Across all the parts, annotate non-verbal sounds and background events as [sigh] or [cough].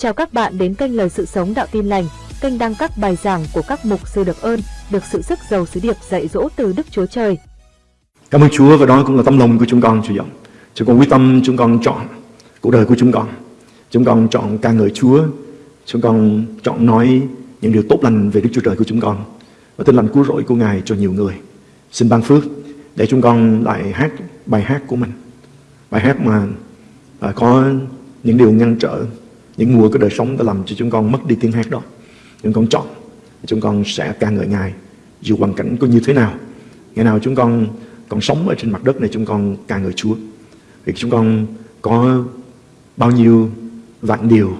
Chào các bạn đến kênh Lời Sự Sống Đạo Tin Lành, kênh đăng các bài giảng của các mục sư được ơn, được sự sức giàu sứ điệp dạy dỗ từ Đức Chúa Trời. Cảm ơn Chúa và đó cũng là tâm lòng của chúng con Chúa dòng. Chúng con quyết tâm chúng con chọn cuộc đời của chúng con. Chúng con chọn ca ngợi Chúa. Chúng con chọn nói những điều tốt lành về Đức Chúa Trời của chúng con và tin lành cứu rỗi của Ngài cho nhiều người. Xin ban phước để chúng con lại hát bài hát của mình. Bài hát mà à, có những điều ngăn trở những mùa của đời sống đã làm cho chúng con mất đi tiếng hát đó. Chúng con chọn, chúng con sẽ ca ngợi ngài, dù hoàn cảnh có như thế nào. Ngày nào chúng con còn sống ở trên mặt đất này, chúng con ca ngợi chúa. Vì chúng con có bao nhiêu vạn điều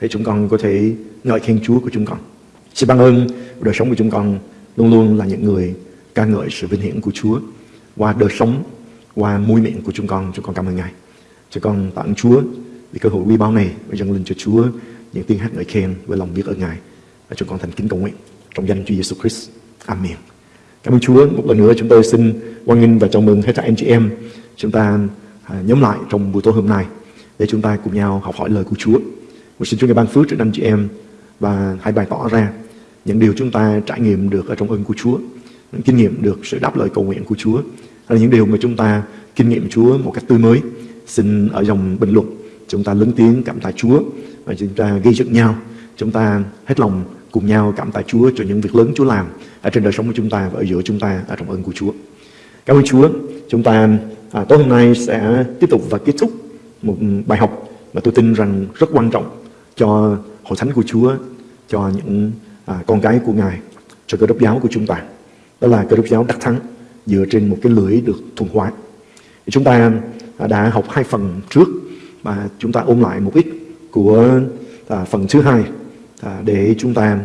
để chúng con có thể ngợi khen chúa của chúng con. Xin ban ơn, đời sống của chúng con luôn luôn là những người ca ngợi sự vinh hiển của chúa. Qua đời sống, qua mũi miệng của chúng con chúng con cảm ơn ngài. Chúng con tạ ơn chúa vì cơ hội quý báu này và dâng lên cho Chúa những tiếng hát ngợi khen với lòng biết ơn Ngài và chúng con thành kính cầu nguyện trong danh Chúa Giêsu Christ. Amen. Cảm ơn Chúa. Một lần nữa chúng tôi xin hoan nghênh và chào mừng hết thảy anh chị em chúng ta à, nhóm lại trong buổi tối hôm nay để chúng ta cùng nhau học hỏi lời của Chúa. Một xin Chúa ngài ban phước cho anh chị em và hãy bày tỏ ra những điều chúng ta trải nghiệm được ở trong ơn của Chúa, những kinh nghiệm được sự đáp lời cầu nguyện của Chúa, hay là những điều mà chúng ta kinh nghiệm Chúa một cách tươi mới. Xin ở dòng bình luận chúng ta lớn tiếng cảm tạ Chúa và chúng ta ghi dựng nhau. Chúng ta hết lòng cùng nhau cảm tạ Chúa cho những việc lớn Chúa làm ở trên đời sống của chúng ta và ở giữa chúng ta ở trong ơn của Chúa. Cảm ơn Chúa. Chúng ta à, tối hôm nay sẽ tiếp tục và kết thúc một bài học mà tôi tin rằng rất quan trọng cho hội thánh của Chúa cho những à, con cái của Ngài cho cơ đốc giáo của chúng ta. Đó là cơ đốc giáo đắc thắng dựa trên một cái lưỡi được thuần hóa. Chúng ta à, đã học hai phần trước và chúng ta ôm lại một ít của à, phần thứ hai à, để chúng ta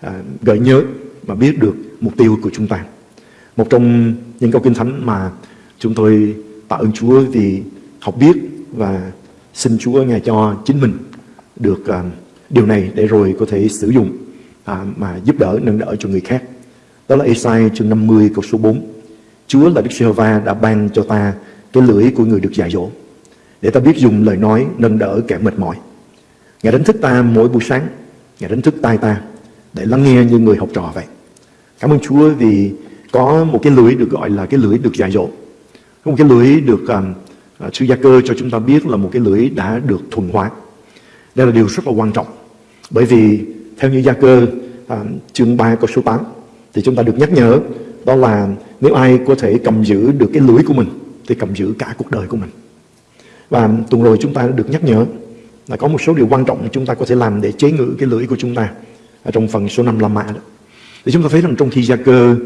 à, gợi nhớ và biết được mục tiêu của chúng ta. Một trong những câu kinh thánh mà chúng tôi tạ ơn Chúa vì học biết và xin Chúa ngài cho chính mình được à, điều này để rồi có thể sử dụng à, mà giúp đỡ nâng đỡ cho người khác. Đó là Esai chương 50 câu số 4. Chúa là Đức Giê-hô-va đã ban cho ta cái lưỡi của người được dạy dỗ để ta biết dùng lời nói nâng đỡ kẻ mệt mỏi. Ngài đánh thức ta mỗi buổi sáng, Ngài đánh thức tai ta để lắng nghe như người học trò vậy. Cảm ơn Chúa vì có một cái lưỡi được gọi là cái lưỡi được dạy dỗ. Có một cái lưỡi được um, uh, sư gia cơ cho chúng ta biết là một cái lưỡi đã được thuần hóa. Đây là điều rất là quan trọng. Bởi vì theo như gia cơ um, chương 3 câu số 8 thì chúng ta được nhắc nhở đó là nếu ai có thể cầm giữ được cái lưỡi của mình thì cầm giữ cả cuộc đời của mình. Và tuần rồi chúng ta đã được nhắc nhở là có một số điều quan trọng chúng ta có thể làm để chế ngự cái lưỡi của chúng ta ở trong phần số 5 La Mã đó. Thì chúng ta thấy rằng trong thi gia cơ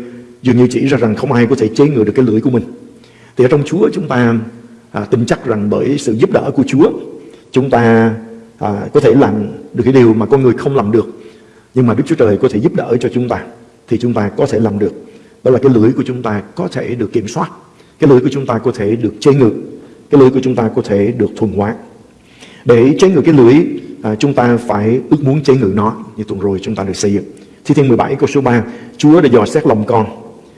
dường như chỉ ra rằng không ai có thể chế ngự được cái lưỡi của mình. Thì ở trong Chúa chúng ta à, tin chắc rằng bởi sự giúp đỡ của Chúa chúng ta à, có thể làm được cái điều mà con người không làm được. Nhưng mà Đức Chúa Trời có thể giúp đỡ cho chúng ta thì chúng ta có thể làm được. Đó là cái lưỡi của chúng ta có thể được kiểm soát. Cái lưỡi của chúng ta có thể được chế ngự cái lưỡi của chúng ta có thể được thuần hóa. Để chế ngự cái lưỡi, à, chúng ta phải ước muốn chế ngự nó như tuần rồi chúng ta được xây dựng. Thi Thiên 17 câu số 3, Chúa đã dò xét lòng con,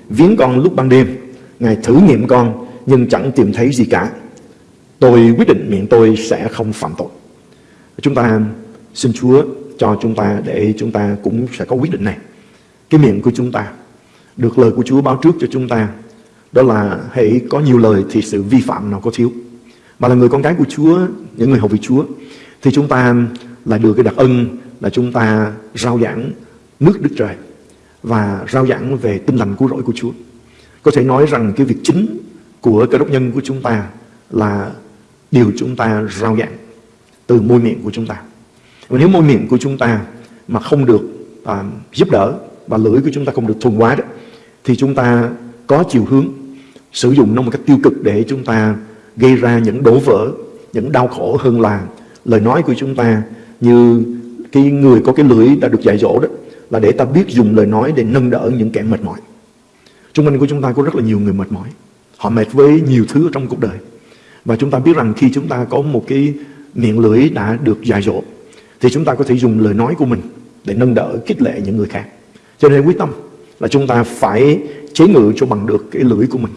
viếng con lúc ban đêm, Ngài thử nghiệm con nhưng chẳng tìm thấy gì cả. Tôi quyết định miệng tôi sẽ không phạm tội. Chúng ta xin Chúa cho chúng ta để chúng ta cũng sẽ có quyết định này. Cái miệng của chúng ta được lời của Chúa báo trước cho chúng ta đó là hãy có nhiều lời thì sự vi phạm nào có thiếu. Mà là người con gái của Chúa những người học về Chúa thì chúng ta là được cái đặc ân là chúng ta rao giảng nước Đức Trời và rao giảng về tinh lành cứu rỗi của Chúa. Có thể nói rằng cái việc chính của cơ đốc nhân của chúng ta là điều chúng ta rao giảng từ môi miệng của chúng ta. Và nếu môi miệng của chúng ta mà không được à, giúp đỡ và lưỡi của chúng ta không được thuần hóa đó thì chúng ta có chiều hướng sử dụng nó một cách tiêu cực để chúng ta gây ra những đổ vỡ, những đau khổ hơn là lời nói của chúng ta như cái người có cái lưỡi đã được dạy dỗ đó là để ta biết dùng lời nói để nâng đỡ những kẻ mệt mỏi. Trung quanh của chúng ta có rất là nhiều người mệt mỏi. Họ mệt với nhiều thứ trong cuộc đời. Và chúng ta biết rằng khi chúng ta có một cái miệng lưỡi đã được dạy dỗ thì chúng ta có thể dùng lời nói của mình để nâng đỡ, khích lệ những người khác. Cho nên quyết tâm là chúng ta phải chế ngự cho bằng được cái lưỡi của mình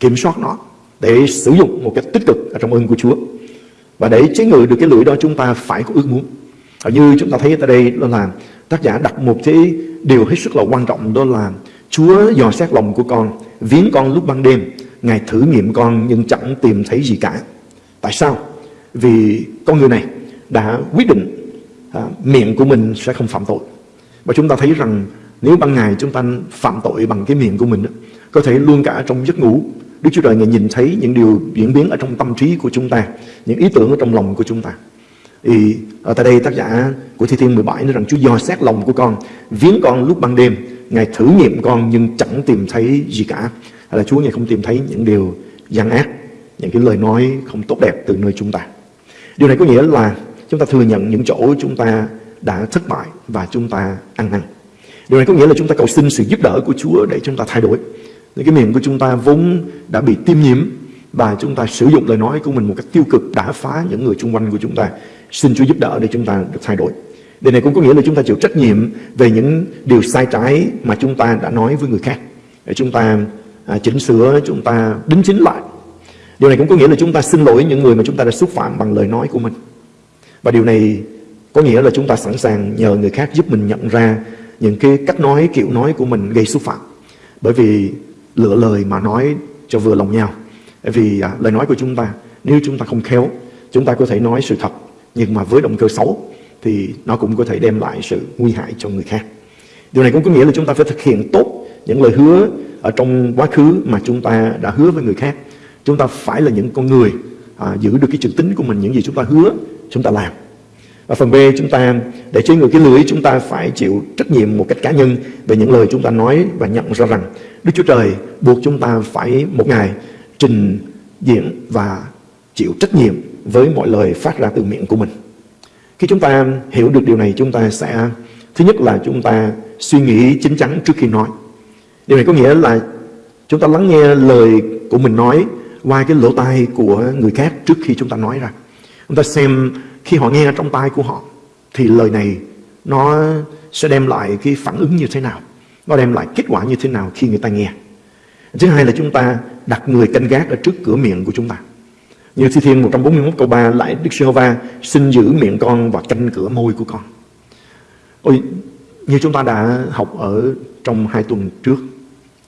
kiểm soát nó để sử dụng một cách tích cực ở trong ơn của Chúa và để chế ngự được cái lưỡi đó chúng ta phải có ước muốn Và như chúng ta thấy tại đây đó là tác giả đặt một cái điều hết sức là quan trọng đó là Chúa dò xét lòng của con, viếng con lúc ban đêm, Ngài thử nghiệm con nhưng chẳng tìm thấy gì cả. Tại sao? Vì con người này đã quyết định à, miệng của mình sẽ không phạm tội. Và chúng ta thấy rằng nếu ban ngày chúng ta phạm tội bằng cái miệng của mình có thể luôn cả trong giấc ngủ. Đức Chúa Trời Ngài nhìn thấy những điều diễn biến ở trong tâm trí của chúng ta, những ý tưởng ở trong lòng của chúng ta. Thì ở tại đây tác giả của Thi Thiên 17 nói rằng Chúa dò xét lòng của con, viếng con lúc ban đêm. Ngài thử nghiệm con nhưng chẳng tìm thấy gì cả. Hay là Chúa Ngài không tìm thấy những điều gian ác, những cái lời nói không tốt đẹp từ nơi chúng ta. Điều này có nghĩa là chúng ta thừa nhận những chỗ chúng ta đã thất bại và chúng ta ăn năn điều này có nghĩa là chúng ta cầu xin sự giúp đỡ của Chúa để chúng ta thay đổi những cái miệng của chúng ta vốn đã bị tiêm nhiễm và chúng ta sử dụng lời nói của mình một cách tiêu cực đã phá những người xung quanh của chúng ta xin Chúa giúp đỡ để chúng ta được thay đổi điều này cũng có nghĩa là chúng ta chịu trách nhiệm về những điều sai trái mà chúng ta đã nói với người khác để chúng ta à, chỉnh sửa chúng ta đính chính lại điều này cũng có nghĩa là chúng ta xin lỗi những người mà chúng ta đã xúc phạm bằng lời nói của mình và điều này có nghĩa là chúng ta sẵn sàng nhờ người khác giúp mình nhận ra những cái cách nói kiểu nói của mình gây xúc phạm. Bởi vì lựa lời mà nói cho vừa lòng nhau. Bởi vì à, lời nói của chúng ta nếu chúng ta không khéo chúng ta có thể nói sự thật nhưng mà với động cơ xấu thì nó cũng có thể đem lại sự nguy hại cho người khác. Điều này cũng có nghĩa là chúng ta phải thực hiện tốt những lời hứa ở trong quá khứ mà chúng ta đã hứa với người khác. Chúng ta phải là những con người à, giữ được cái chữ tính của mình những gì chúng ta hứa chúng ta làm và phần B chúng ta, để chế ngự cái lưới chúng ta phải chịu trách nhiệm một cách cá nhân về những lời chúng ta nói và nhận ra rằng Đức Chúa Trời buộc chúng ta phải một ngày trình diện và chịu trách nhiệm với mọi lời phát ra từ miệng của mình. Khi chúng ta hiểu được điều này, chúng ta sẽ, thứ nhất là chúng ta suy nghĩ chính chắn trước khi nói. Điều này có nghĩa là chúng ta lắng nghe lời của mình nói qua cái lỗ tai của người khác trước khi chúng ta nói ra. Chúng ta xem khi họ nghe trong tai của họ thì lời này nó sẽ đem lại cái phản ứng như thế nào? Nó đem lại kết quả như thế nào khi người ta nghe? Thứ hai là chúng ta đặt người canh gác ở trước cửa miệng của chúng ta. Như Thi Thiên 141 câu 3 lại Đức Giê-hô-va xin giữ miệng con và canh cửa môi của con. Ôi, như chúng ta đã học ở trong hai tuần trước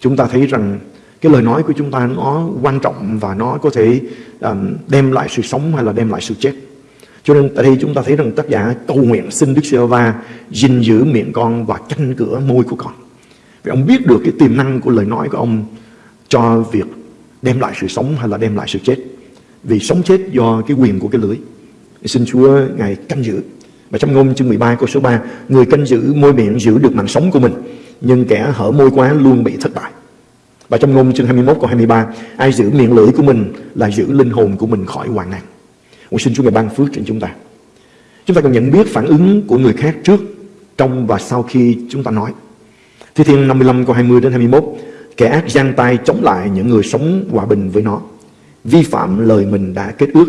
chúng ta thấy rằng cái lời nói của chúng ta nó quan trọng và nó có thể um, đem lại sự sống hay là đem lại sự chết cho nên tại đây chúng ta thấy rằng tác giả cầu nguyện xin Đức giê va gìn giữ miệng con và canh cửa môi của con. Vì ông biết được cái tiềm năng của lời nói của ông cho việc đem lại sự sống hay là đem lại sự chết. Vì sống chết do cái quyền của cái lưỡi. Xin Chúa Ngài canh giữ. Và trong ngôn chương 13 câu số 3, người canh giữ môi miệng giữ được mạng sống của mình, nhưng kẻ hở môi quá luôn bị thất bại. Và trong ngôn chương 21 câu 23, ai giữ miệng lưỡi của mình là giữ linh hồn của mình khỏi hoạn nạn. Nguyện xin Chúa Ngài ban phước trên chúng ta. Chúng ta cần nhận biết phản ứng của người khác trước, trong và sau khi chúng ta nói. Thi Thiên 55 câu 20 đến 21 Kẻ ác giang tay chống lại những người sống hòa bình với nó. Vi phạm lời mình đã kết ước.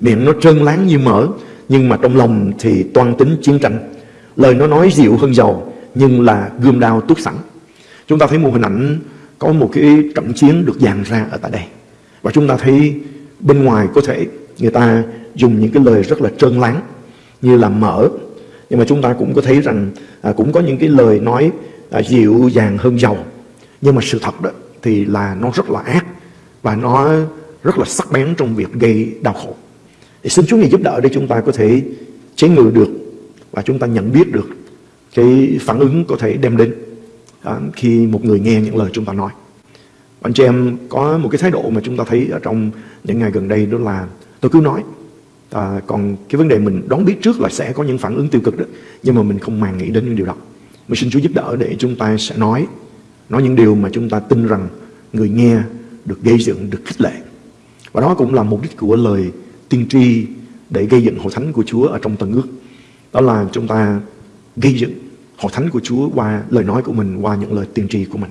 Miệng nó trơn láng như mỡ Nhưng mà trong lòng thì toan tính chiến tranh. Lời nó nói dịu hơn dầu Nhưng là gươm đao túc sẵn. Chúng ta thấy một hình ảnh Có một cái trận chiến được dàn ra ở tại đây. Và chúng ta thấy bên ngoài có thể người ta dùng những cái lời rất là trơn láng như là mở. Nhưng mà chúng ta cũng có thấy rằng à, cũng có những cái lời nói à, dịu dàng hơn giàu. Nhưng mà sự thật đó thì là nó rất là ác và nó rất là sắc bén trong việc gây đau khổ. Thì xin Chúa Ngài giúp đỡ để chúng ta có thể chế ngự được và chúng ta nhận biết được cái phản ứng có thể đem đến à, khi một người nghe những lời chúng ta nói. Anh chị em có một cái thái độ mà chúng ta thấy ở trong những ngày gần đây đó là tôi cứ nói à, còn cái vấn đề mình đoán biết trước là sẽ có những phản ứng tiêu cực đó nhưng mà mình không màng nghĩ đến những điều đó. Mình xin Chúa giúp đỡ để chúng ta sẽ nói nói những điều mà chúng ta tin rằng người nghe được gây dựng được khích lệ. Và đó cũng là mục đích của lời tiên tri để gây dựng hội thánh của Chúa ở trong tầng ước. Đó là chúng ta gây dựng hội thánh của Chúa qua lời nói của mình qua những lời tiên tri của mình.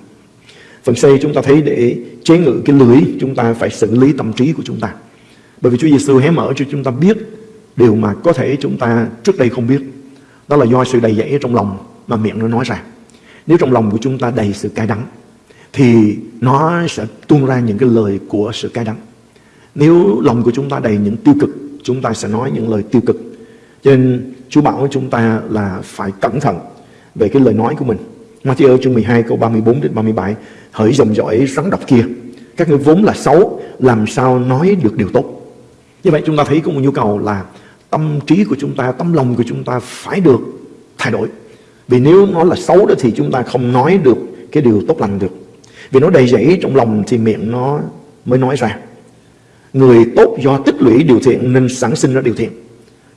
Phần C chúng ta thấy để chế ngự cái lưới chúng ta phải xử lý tâm trí của chúng ta bởi vì Chúa Giêsu hé mở cho chúng ta biết điều mà có thể chúng ta trước đây không biết. Đó là do sự đầy dẫy trong lòng mà miệng nó nói ra. Nếu trong lòng của chúng ta đầy sự cay đắng thì nó sẽ tuôn ra những cái lời của sự cay đắng. Nếu lòng của chúng ta đầy những tiêu cực, chúng ta sẽ nói những lời tiêu cực. Cho nên Chúa bảo chúng ta là phải cẩn thận về cái lời nói của mình. Matthew chương 12 câu 34 đến 37 Hỡi dòng dõi rắn độc kia Các người vốn là xấu Làm sao nói được điều tốt như vậy chúng ta thấy có một nhu cầu là Tâm trí của chúng ta, tâm lòng của chúng ta Phải được thay đổi. Vì nếu nó là xấu đó thì chúng ta không nói được Cái điều tốt lành được. Vì nó đầy dẫy trong lòng thì miệng nó mới nói ra. Người tốt do tích lũy điều thiện Nên sản sinh ra điều thiện.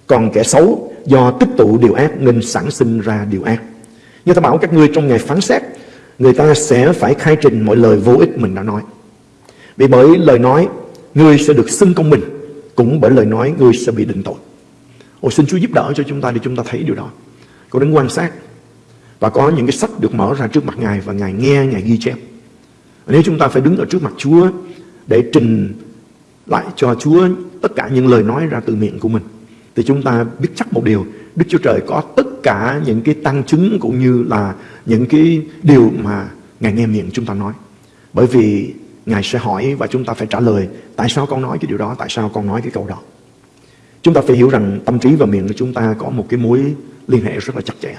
Còn kẻ xấu do tích tụ điều ác Nên sản sinh ra điều ác. Như ta bảo các ngươi trong ngày phán xét Người ta sẽ phải khai trình mọi lời vô ích mình đã nói. Vì bởi lời nói Ngươi sẽ được xưng công bình. Cũng bởi lời nói ngươi sẽ bị định tội. Ồ xin Chúa giúp đỡ cho chúng ta Để chúng ta thấy điều đó. Có đến quan sát Và có những cái sách được mở ra trước mặt Ngài Và Ngài nghe, Ngài ghi chép. Nếu chúng ta phải đứng ở trước mặt Chúa Để trình lại cho Chúa Tất cả những lời nói ra từ miệng của mình Thì chúng ta biết chắc một điều Đức Chúa Trời có tất cả những cái tăng chứng cũng như là những cái điều mà Ngài nghe miệng chúng ta nói. Bởi vì Ngài sẽ hỏi và chúng ta phải trả lời tại sao con nói cái điều đó, tại sao con nói cái câu đó. Chúng ta phải hiểu rằng tâm trí và miệng của chúng ta có một cái mối liên hệ rất là chặt chẽ.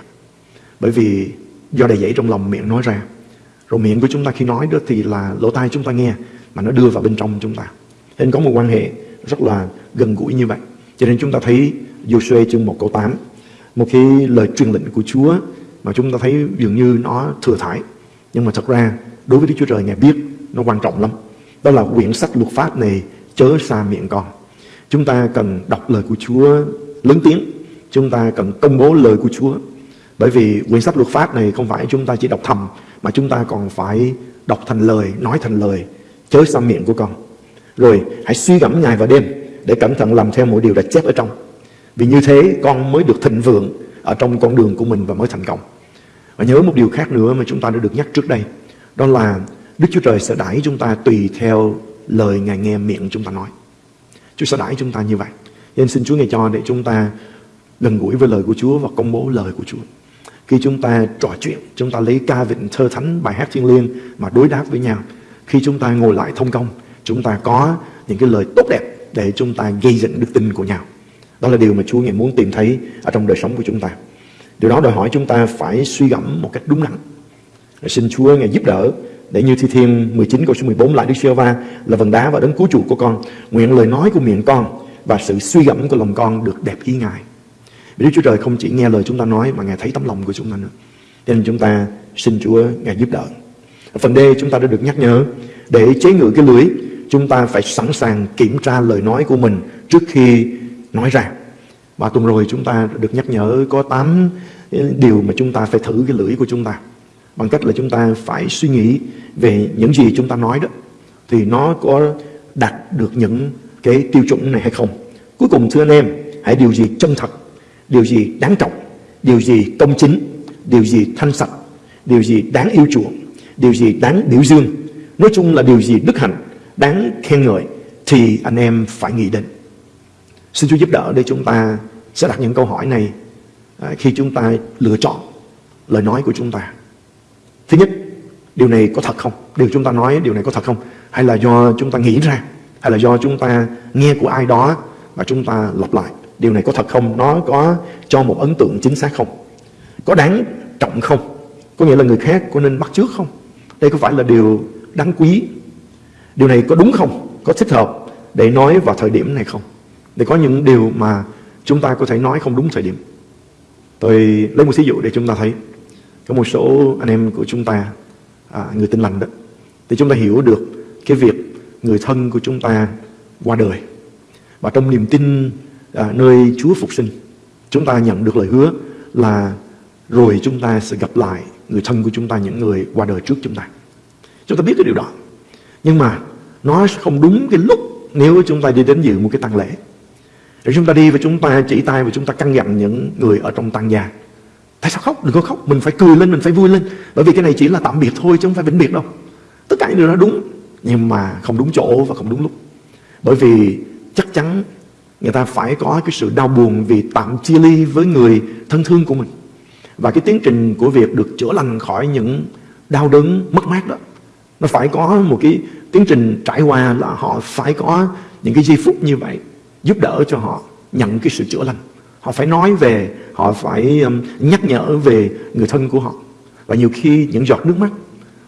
Bởi vì do đầy dẫy trong lòng miệng nói ra. Rồi miệng của chúng ta khi nói đó thì là lỗ tai chúng ta nghe mà nó đưa vào bên trong chúng ta. Nên có một quan hệ rất là gần gũi như vậy. Cho nên chúng ta thấy Joshua chương 1 câu 8 một cái lời truyền lệnh của Chúa mà chúng ta thấy dường như nó thừa thải nhưng mà thật ra đối với Đức Chúa Trời Ngài biết nó quan trọng lắm. Đó là quyển sách luật pháp này, chớ xa miệng con. Chúng ta cần đọc lời của Chúa lớn tiếng. Chúng ta cần công bố lời của Chúa. Bởi vì quyển sách luật pháp này không phải chúng ta chỉ đọc thầm, mà chúng ta còn phải đọc thành lời, nói thành lời. Chớ xa miệng của con. Rồi, hãy suy gẫm ngày và đêm để cẩn thận làm theo mỗi điều đã chép ở trong. Vì như thế, con mới được thịnh vượng ở trong con đường của mình và mới thành công. Và nhớ một điều khác nữa mà chúng ta đã được nhắc trước đây. Đó là Đức Chúa Trời sẽ đãi chúng ta tùy theo lời Ngài nghe miệng chúng ta nói. Chúa sẽ đãi chúng ta như vậy. Nên xin Chúa Ngài cho để chúng ta gần gũi với lời của Chúa và công bố lời của Chúa. Khi chúng ta trò chuyện, chúng ta lấy ca vịnh thơ thánh, bài hát thiên liêng mà đối đáp với nhau. Khi chúng ta ngồi lại thông công, chúng ta có những cái lời tốt đẹp để chúng ta gây dựng đức tin của nhau. Đó là điều mà Chúa Ngài muốn tìm thấy ở trong đời sống của chúng ta. Điều đó đòi hỏi chúng ta phải suy gẫm một cách đúng đắn. Xin Chúa Ngài giúp đỡ để như Thi Thiên 19 câu số 14 lại Đức giê va là vần đá và đấng cứu chuộc của con. Nguyện lời nói của miệng con và sự suy gẫm của lòng con được đẹp ý Ngài. Vì Đức Chúa Trời không chỉ nghe lời chúng ta nói mà Ngài thấy tấm lòng của chúng ta nữa. Cho nên chúng ta xin Chúa Ngài giúp đỡ. Ở phần D chúng ta đã được nhắc nhở, để chế ngự cái lưới, chúng ta phải sẵn sàng kiểm tra lời nói của mình trước khi nói ra và tuần rồi chúng ta được nhắc nhở có 8 điều mà chúng ta phải thử cái lưỡi của chúng ta bằng cách là chúng ta phải suy nghĩ về những gì chúng ta nói đó, thì nó có đạt được những cái tiêu chuẩn này hay không cuối cùng, thưa anh em, hãy điều gì chân thật, điều gì đáng trọng, điều gì công chính, điều gì thanh sạch, điều gì đáng yêu chuộng, điều gì đáng biểu dương, nói chung là điều gì đức hạnh, đáng khen ngợi thì anh em phải nghĩ đến Xin Chúa giúp đỡ để chúng ta sẽ đặt những câu hỏi này à, khi chúng ta lựa chọn lời nói của chúng ta. Thứ nhất, điều này có thật không? Điều chúng ta nói điều này có thật không? Hay là do chúng ta nghĩ ra? Hay là do chúng ta nghe của ai đó và chúng ta lặp lại? Điều này có thật không? Nó có cho một ấn tượng chính xác không? Có đáng trọng không? Có nghĩa là người khác có nên bắt trước không? Đây có phải là điều đáng quý? Điều này có đúng không? Có thích hợp để nói vào thời điểm này không? Để có những điều mà chúng ta có thể nói không đúng thời điểm. Tôi lấy một ví dụ để chúng ta thấy. Có một số anh em của chúng ta, à, người tin lành đó, thì chúng ta hiểu được cái việc người thân của chúng ta qua đời. Và trong niềm tin à, nơi Chúa phục sinh, chúng ta nhận được lời hứa là rồi chúng ta sẽ gặp lại người thân của chúng ta, những người qua đời trước chúng ta. Chúng ta biết cái điều đó. Nhưng mà nó không đúng cái lúc nếu chúng ta đi đến dự một cái tang lễ. Rồi chúng ta đi và chúng ta chỉ tay và chúng ta căn dặn những người ở trong tăng gia. Tại sao khóc? Đừng có khóc. Mình phải cười lên, mình phải vui lên. Bởi vì cái này chỉ là tạm biệt thôi chứ không phải vĩnh biệt đâu. Tất cả những điều đó đúng. Nhưng mà không đúng chỗ và không đúng lúc. Bởi vì chắc chắn người ta phải có cái sự đau buồn vì tạm chia ly với người thân thương của mình. Và cái tiến trình của việc được chữa lành khỏi những đau đớn mất mát đó. Nó phải có một cái tiến trình trải qua là họ phải có những cái giây phút như vậy giúp đỡ cho họ nhận cái sự chữa lành Họ phải nói về, họ phải um, nhắc nhở về người thân của họ. Và nhiều khi những giọt nước mắt,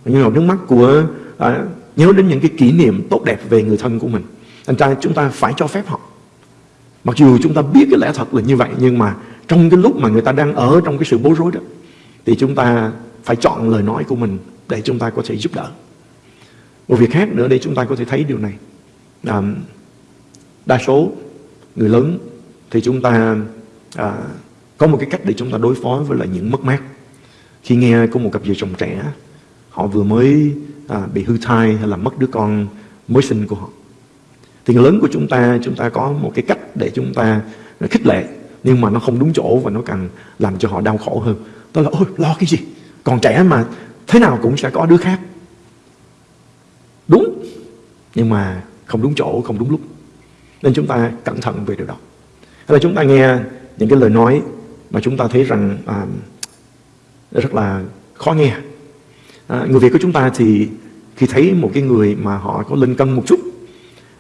những giọt nước mắt của à, nhớ đến những cái kỷ niệm tốt đẹp về người thân của mình. Thành ra chúng ta phải cho phép họ. Mặc dù chúng ta biết cái lẽ thật là như vậy nhưng mà trong cái lúc mà người ta đang ở trong cái sự bối rối đó thì chúng ta phải chọn lời nói của mình để chúng ta có thể giúp đỡ. Một việc khác nữa để chúng ta có thể thấy điều này. À, đa số người lớn thì chúng ta à, có một cái cách để chúng ta đối phó với lại những mất mát. Khi nghe có một cặp vợ chồng trẻ họ vừa mới à, bị hư thai hay là mất đứa con mới sinh của họ. Thì người lớn của chúng ta, chúng ta có một cái cách để chúng ta à, khích lệ nhưng mà nó không đúng chỗ và nó càng làm cho họ đau khổ hơn. Đó là ôi lo cái gì? Còn trẻ mà thế nào cũng sẽ có đứa khác. Đúng, nhưng mà không đúng chỗ, không đúng lúc. Nên chúng ta cẩn thận về điều đó. Hay là chúng ta nghe những cái lời nói mà chúng ta thấy rằng à, rất là khó nghe. À, người Việt của chúng ta thì khi thấy một cái người mà họ có lên cân một chút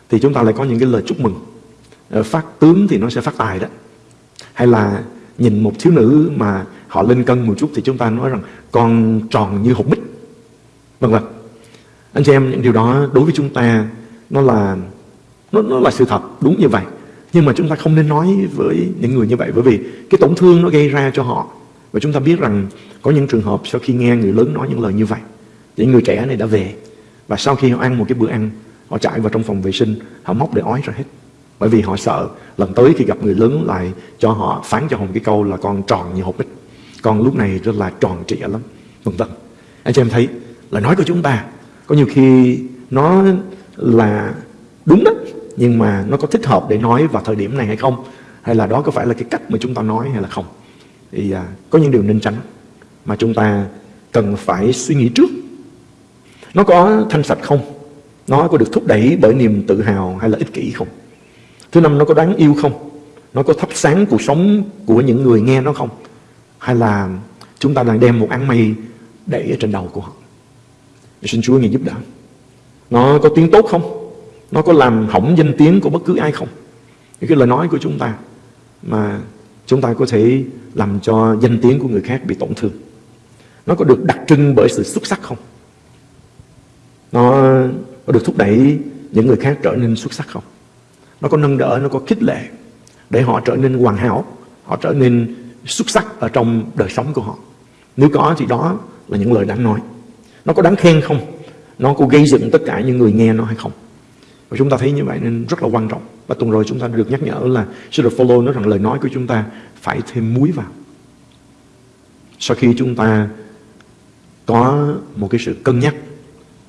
thì chúng ta lại có những cái lời chúc mừng. À, phát tướng thì nó sẽ phát tài đó. Hay là nhìn một thiếu nữ mà họ lên cân một chút thì chúng ta nói rằng con tròn như hột bích. vân vân Anh chị em những điều đó đối với chúng ta nó là nó, nó là sự thật đúng như vậy. Nhưng mà chúng ta không nên nói với những người như vậy, bởi vì cái tổn thương nó gây ra cho họ. Và chúng ta biết rằng có những trường hợp sau khi nghe người lớn nói những lời như vậy thì người trẻ này đã về. Và sau khi họ ăn một cái bữa ăn, họ chạy vào trong phòng vệ sinh, họ móc để ói ra hết. Bởi vì họ sợ lần tới khi gặp người lớn lại cho họ, phán cho họ một cái câu là con tròn như hộp bích con lúc này rất là tròn trịa lắm vân vân. Anh chị em thấy lời nói của chúng ta có nhiều khi nó là đúng đó nhưng mà nó có thích hợp để nói vào thời điểm này hay không? Hay là đó có phải là cái cách mà chúng ta nói hay là không? Thì à, có những điều nên tránh mà chúng ta cần phải suy nghĩ trước. Nó có thanh sạch không? Nó có được thúc đẩy bởi niềm tự hào hay là ích kỷ không? Thứ năm nó có đáng yêu không? Nó có thắp sáng cuộc sống của những người nghe nó không? Hay là chúng ta đang đem một áng mây đẩy ở trên đầu của họ? Xin Chúa ngài giúp đỡ. Nó có tiếng tốt không? Nó có làm hỏng danh tiếng của bất cứ ai không? Những cái lời nói của chúng ta mà chúng ta có thể làm cho danh tiếng của người khác bị tổn thương. Nó có được đặc trưng bởi sự xuất sắc không? Nó có được thúc đẩy những người khác trở nên xuất sắc không? Nó có nâng đỡ, nó có khích lệ để họ trở nên hoàn hảo, họ trở nên xuất sắc ở trong đời sống của họ. Nếu có thì đó là những lời đáng nói. Nó có đáng khen không? Nó có gây dựng tất cả những người nghe nó hay không? Và chúng ta thấy như vậy nên rất là quan trọng. Và tuần rồi chúng ta được nhắc nhở là sư đồ follow nói rằng lời nói của chúng ta phải thêm muối vào. Sau khi chúng ta có một cái sự cân nhắc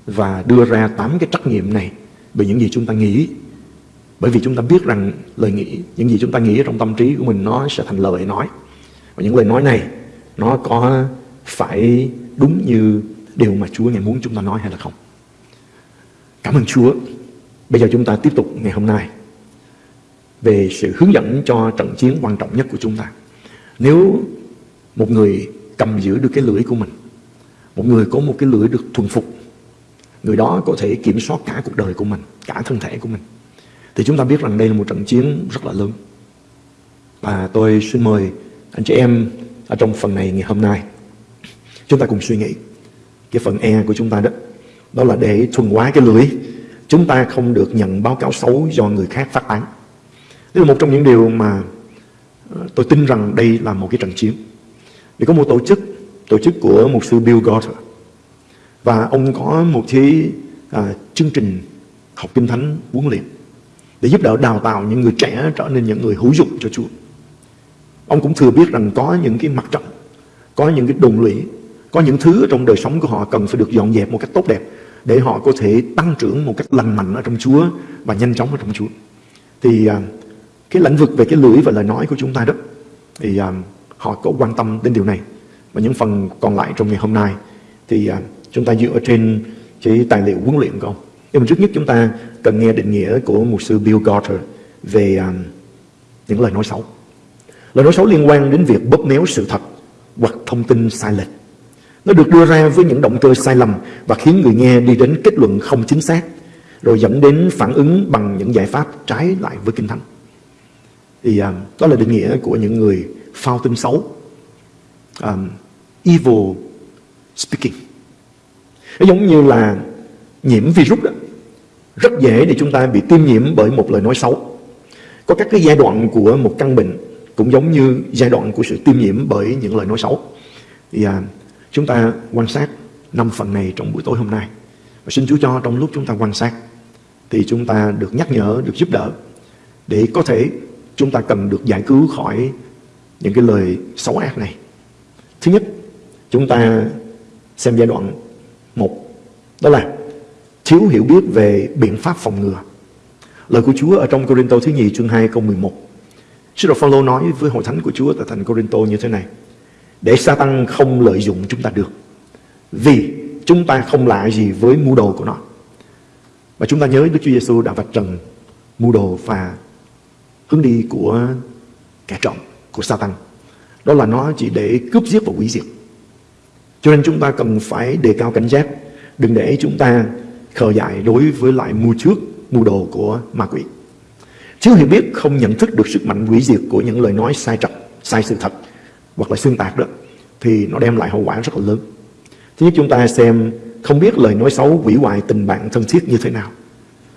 và đưa ra tám cái trách nhiệm này về những gì chúng ta nghĩ, bởi vì chúng ta biết rằng lời nghĩ, những gì chúng ta nghĩ trong tâm trí của mình nó sẽ thành lời nói. Và những lời nói này nó có phải đúng như điều mà Chúa ngày muốn chúng ta nói hay là không? Cảm ơn Chúa bây giờ chúng ta tiếp tục ngày hôm nay về sự hướng dẫn cho trận chiến quan trọng nhất của chúng ta. Nếu một người cầm giữ được cái lưỡi của mình, một người có một cái lưỡi được thuần phục, người đó có thể kiểm soát cả cuộc đời của mình, cả thân thể của mình, thì chúng ta biết rằng đây là một trận chiến rất là lớn. Và tôi xin mời anh chị em ở trong phần này ngày hôm nay, chúng ta cùng suy nghĩ. Cái phần E của chúng ta đó đó là để thuần hóa cái lưỡi chúng ta không được nhận báo cáo xấu do người khác phát tán. Đây là một trong những điều mà ờ, tôi tin rằng đây là một cái trận chiến. Vì có một tổ chức tổ chức của một sư Bill Gotter và ông có một cái à, chương trình học kinh thánh huấn luyện để giúp đỡ đào tạo những người trẻ trở nên những người hữu dụng cho Chúa. Ông cũng thừa biết rằng có những cái mặt trận, có những cái đồn lũy, có những thứ trong đời sống của họ cần phải được dọn dẹp một cách tốt đẹp để họ có thể tăng trưởng một cách lành mạnh ở trong Chúa và nhanh chóng ở trong Chúa. Thì à, cái lĩnh vực về cái lưỡi và lời nói của chúng ta đó thì à, họ có quan tâm đến điều này. Và những phần còn lại trong ngày hôm nay thì à, chúng ta dựa trên cái tài liệu huấn luyện của ông. Nhưng mà trước nhất chúng ta cần nghe định nghĩa của một sư Bill Gotter về um, những lời nói xấu. Lời nói xấu liên quan đến việc bóp méo sự thật hoặc thông tin sai lệch. Nó được đưa ra với những động cơ sai lầm và khiến người nghe đi đến kết luận không chính xác, rồi dẫn đến phản ứng bằng những giải pháp trái lại với Kinh Thánh. thì um, đó là định nghĩa của những người phao tin xấu um, evil speaking. Nó giống như là nhiễm virus đó. Rất dễ để chúng ta bị tiêm nhiễm bởi một lời nói xấu. Có các cái giai đoạn của một căn bệnh cũng giống như giai đoạn của sự tiêm nhiễm bởi những lời nói xấu. Thì à, chúng ta quan sát năm phần này trong buổi tối hôm nay và xin Chúa cho trong lúc chúng ta quan sát thì chúng ta được nhắc nhở, được giúp đỡ để có thể chúng ta cần được giải cứu khỏi những cái lời xấu ác này. Thứ nhất, chúng ta xem giai đoạn một đó là thiếu hiểu biết về biện pháp phòng ngừa. Lời của Chúa ở trong Corinto thứ nhì chương 2 câu 11. Sứ đồ Phaolô nói với hội thánh của Chúa tại thành Corinto như thế này: để Satan không lợi dụng chúng ta được. Vì chúng ta không lạ gì với mưu đồ của nó. Và chúng ta nhớ Đức Chúa Giêsu đã vạch trần mưu đồ và hướng đi của kẻ trộm, của Satan. Đó là nó chỉ để cướp giết và hủy diệt. Cho nên chúng ta cần phải đề cao cảnh giác, đừng để chúng ta khờ dại đối với lại mưu trước, mưu đồ của ma quỷ. Thiếu hiểu biết không nhận thức được sức mạnh hủy diệt của những lời nói sai trật, sai sự thật hoặc là xuyên tạc đó thì nó đem lại hậu quả rất là lớn. Thứ nhất chúng ta xem không biết lời nói xấu hủy hoại tình bạn thân thiết như thế nào.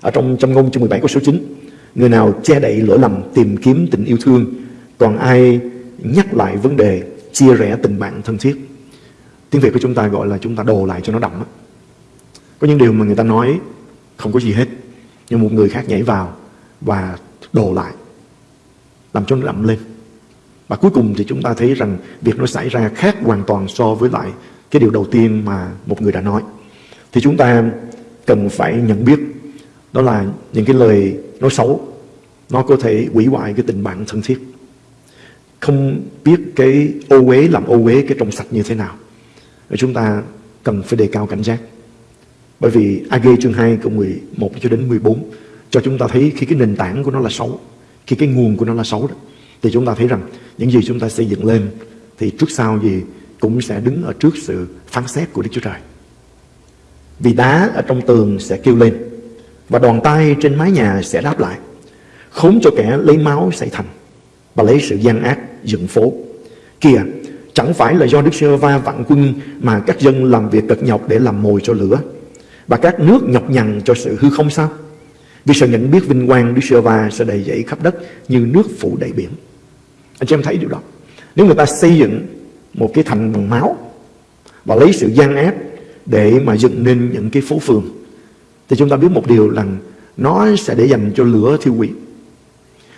Ở trong trong ngôn chương 17 câu số 9, người nào che đậy lỗi lầm tìm kiếm tình yêu thương, còn ai nhắc lại vấn đề chia rẽ tình bạn thân thiết. Tiếng Việt của chúng ta gọi là chúng ta đồ lại cho nó đậm. Có những điều mà người ta nói không có gì hết, nhưng một người khác nhảy vào và đồ lại, làm cho nó đậm lên. Và cuối cùng thì chúng ta thấy rằng việc nó xảy ra khác hoàn toàn so với lại cái điều đầu tiên mà một người đã nói. Thì chúng ta cần phải nhận biết đó là những cái lời nói xấu, nó có thể hủy hoại cái tình bạn thân thiết. Không biết cái ô uế làm ô uế cái trong sạch như thế nào. Và chúng ta cần phải đề cao cảnh giác. Bởi vì AG chương 2 câu 11 cho đến 14 cho chúng ta thấy khi cái nền tảng của nó là xấu, khi cái nguồn của nó là xấu đó thì chúng ta thấy rằng những gì chúng ta xây dựng lên thì trước sau gì cũng sẽ đứng ở trước sự phán xét của Đức Chúa Trời. Vì đá ở trong tường sẽ kêu lên và đòn tay trên mái nhà sẽ đáp lại. Khốn cho kẻ lấy máu xây thành và lấy sự gian ác dựng phố. Kìa, chẳng phải là do Đức Sơ Va vạn quân mà các dân làm việc cực nhọc để làm mồi cho lửa và các nước nhọc nhằn cho sự hư không sao? Vì sợ nhận biết vinh quang Đức Sơ Va sẽ đầy dẫy khắp đất như nước phủ đầy biển. Anh chị em thấy điều đó. Nếu người ta xây dựng một cái thành bằng máu và lấy sự gian ác để mà dựng nên những cái phố phường, thì chúng ta biết một điều là nó sẽ để dành cho lửa thiêu hủy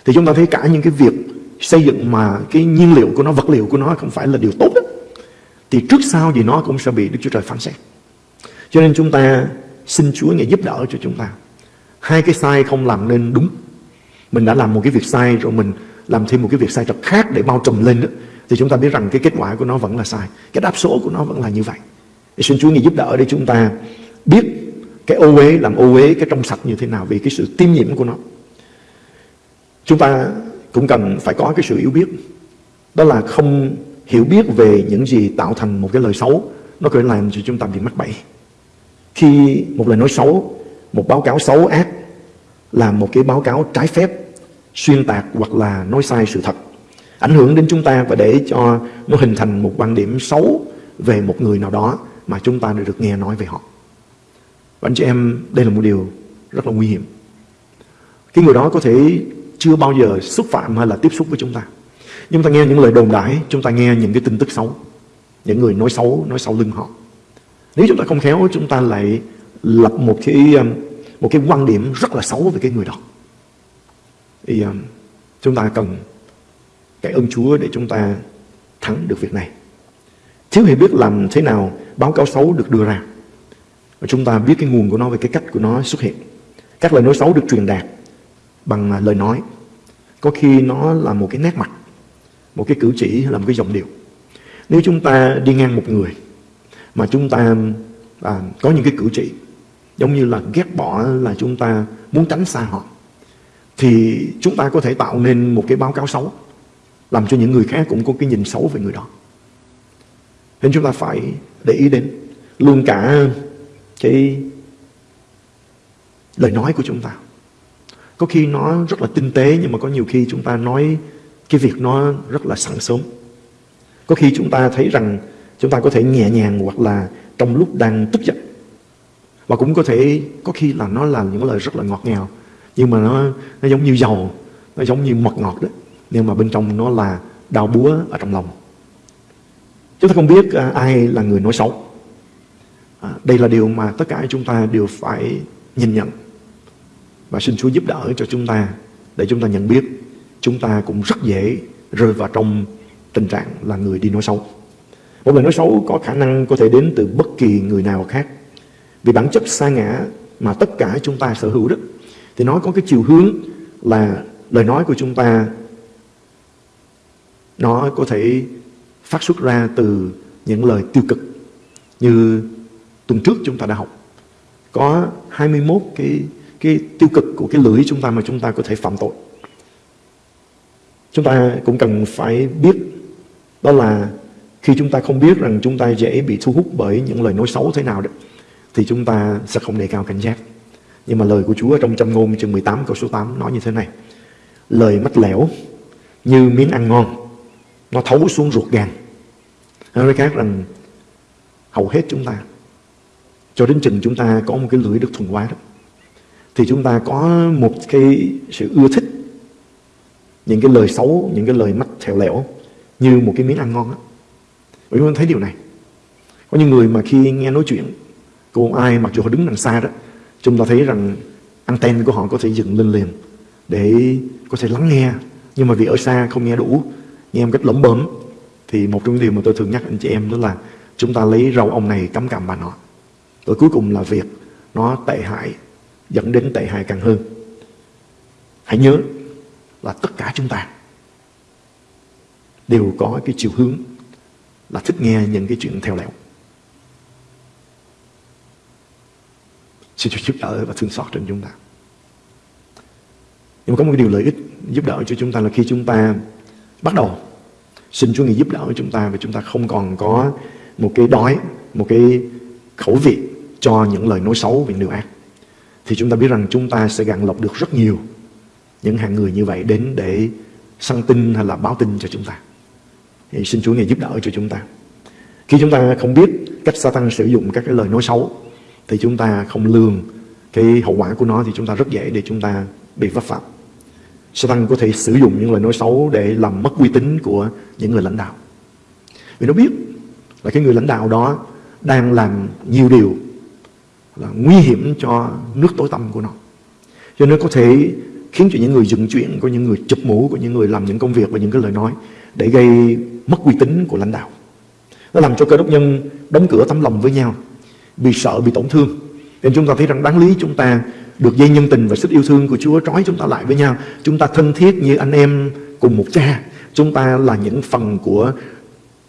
thì chúng ta thấy cả những cái việc xây dựng mà cái nhiên liệu của nó, vật liệu của nó không phải là điều tốt đó. thì trước sau gì nó cũng sẽ bị Đức Chúa Trời phán xét cho nên chúng ta xin Chúa ngài giúp đỡ cho chúng ta hai cái sai không làm nên đúng. Mình đã làm một cái việc sai rồi mình làm thêm một cái việc sai trật khác để bao trùm lên đó, thì chúng ta biết rằng cái kết quả của nó vẫn là sai. Cái đáp số của nó vẫn là như vậy. Thì xin Chúa ngài giúp đỡ để chúng ta biết cái ô uế, làm ô uế cái trong sạch như thế nào vì cái sự tiêm nhiễm của nó. Chúng ta cũng cần phải có cái sự hiểu biết. Đó là không hiểu biết về những gì tạo thành một cái lời xấu, nó có thể làm cho chúng ta bị mắc bẫy. Khi một lời nói xấu một báo cáo xấu ác là một cái báo cáo trái phép xuyên tạc hoặc là nói sai sự thật ảnh hưởng đến chúng ta và để cho nó hình thành một quan điểm xấu về một người nào đó mà chúng ta đã được nghe nói về họ. Và anh chị em, đây là một điều rất là nguy hiểm. Cái người đó có thể chưa bao giờ xúc phạm hay là tiếp xúc với chúng ta. Nhưng ta nghe những lời đồn đại, chúng ta nghe những cái tin tức xấu. Những người nói xấu, nói sau lưng họ. Nếu chúng ta không khéo, chúng ta lại lập một cái um, một cái quan điểm rất là xấu về cái người đó. Thì um, chúng ta cần cái ơn Chúa để chúng ta thắng được việc này. Thiếu hiểu biết làm thế nào báo cáo xấu được đưa ra. Và chúng ta biết cái nguồn của nó về cái cách của nó xuất hiện. Các lời nói xấu được truyền đạt bằng à, lời nói. Có khi nó là một cái nét mặt, một cái cử chỉ là một cái giọng điệu. Nếu chúng ta đi ngang một người mà chúng ta à, có những cái cử chỉ giống như là ghét bỏ là chúng ta muốn tránh xa họ. Thì chúng ta có thể tạo nên một cái báo cáo xấu, làm cho những người khác cũng có cái nhìn xấu về người đó. Nên chúng ta phải để ý đến luôn cả cái lời nói của chúng ta. Có khi nó rất là tinh tế, nhưng mà có nhiều khi chúng ta nói cái việc nó rất là sẵn sớm. Có khi chúng ta thấy rằng chúng ta có thể nhẹ nhàng hoặc là trong lúc đang tức giận và cũng có thể có khi là nó là những lời rất là ngọt ngào nhưng mà nó nó giống như dầu nó giống như mật ngọt đó nhưng mà bên trong nó là đau búa ở trong lòng chúng ta không biết à, ai là người nói xấu à, đây là điều mà tất cả chúng ta đều phải nhìn nhận và xin Chúa giúp đỡ cho chúng ta để chúng ta nhận biết chúng ta cũng rất dễ rơi vào trong tình trạng là người đi nói xấu. Một lời nói xấu có khả năng có thể đến từ bất kỳ người nào khác. Vì bản chất sa ngã mà tất cả chúng ta sở hữu đó, thì nó có cái chiều hướng là lời nói của chúng ta, nó có thể phát xuất ra từ những lời tiêu cực như tuần trước chúng ta đã học. Có 21 cái cái tiêu cực của cái lưỡi chúng ta mà chúng ta có thể phạm tội. Chúng ta cũng cần phải biết đó là khi chúng ta không biết rằng chúng ta dễ bị thu hút bởi những lời nói xấu thế nào đó thì chúng ta sẽ không đề cao cảnh giác. Nhưng mà lời của Chúa trong châm ngôn chương 18 câu số 8 nói như thế này. Lời mách lẻo như miếng ăn ngon, nó thấu xuống ruột gan. Nói khác rằng hầu hết chúng ta, cho đến chừng chúng ta có một cái lưỡi được thuần hóa đó, thì chúng ta có một cái sự ưa thích những cái lời xấu, những cái lời mắt thèo lẻo như một cái miếng ăn ngon á. Quý vị thấy điều này. Có những người mà khi nghe nói chuyện của ai mặc dù họ đứng đằng xa đó, chúng ta thấy rằng anten của họ có thể dựng lên liền để có thể lắng nghe. Nhưng mà vì ở xa không nghe đủ, nghe một cách lẩm bẩm thì một trong những điều mà tôi thường nhắc anh chị em đó là chúng ta lấy rau ông này cắm cằm bà nọ rồi cuối cùng là việc nó tệ hại, dẫn đến tệ hại càng hơn. Hãy nhớ là tất cả chúng ta đều có cái chiều hướng là thích nghe những cái chuyện theo lẹo. Xin Chúa giúp đỡ và thương xót trên chúng ta nhưng mà có một điều lợi ích giúp đỡ cho chúng ta là khi chúng ta bắt đầu xin Chúa Ngài giúp đỡ chúng ta và chúng ta không còn có một cái đói, một cái khẩu vị cho những lời nói xấu về điều ác. Thì chúng ta biết rằng chúng ta sẽ gặn lọc được rất nhiều những hạng người như vậy đến để săn tin hay là báo tin cho chúng ta. Thì xin Chúa Ngài giúp đỡ cho chúng ta. Khi chúng ta không biết cách Satan sử dụng các cái lời nói xấu thì chúng ta không lường cái hậu quả của nó thì chúng ta rất dễ để chúng ta bị vấp phạm. Satan có thể sử dụng những lời nói xấu để làm mất uy tín của những người lãnh đạo. Vì nó biết là cái người lãnh đạo đó đang làm nhiều điều là nguy hiểm cho nước tối tâm của nó. Cho nên có thể khiến cho những người dựng chuyện, có những người chụp mũ, có những người làm những công việc và những cái lời nói để gây mất uy tín của lãnh đạo. Nó làm cho cơ đốc nhân đóng cửa tấm lòng với nhau, bị sợ, bị tổn thương. Nên chúng ta thấy rằng đáng lý chúng ta được dây nhân tình và sức yêu thương của Chúa trói chúng ta lại với nhau. Chúng ta thân thiết như anh em cùng một cha. Chúng ta là những phần của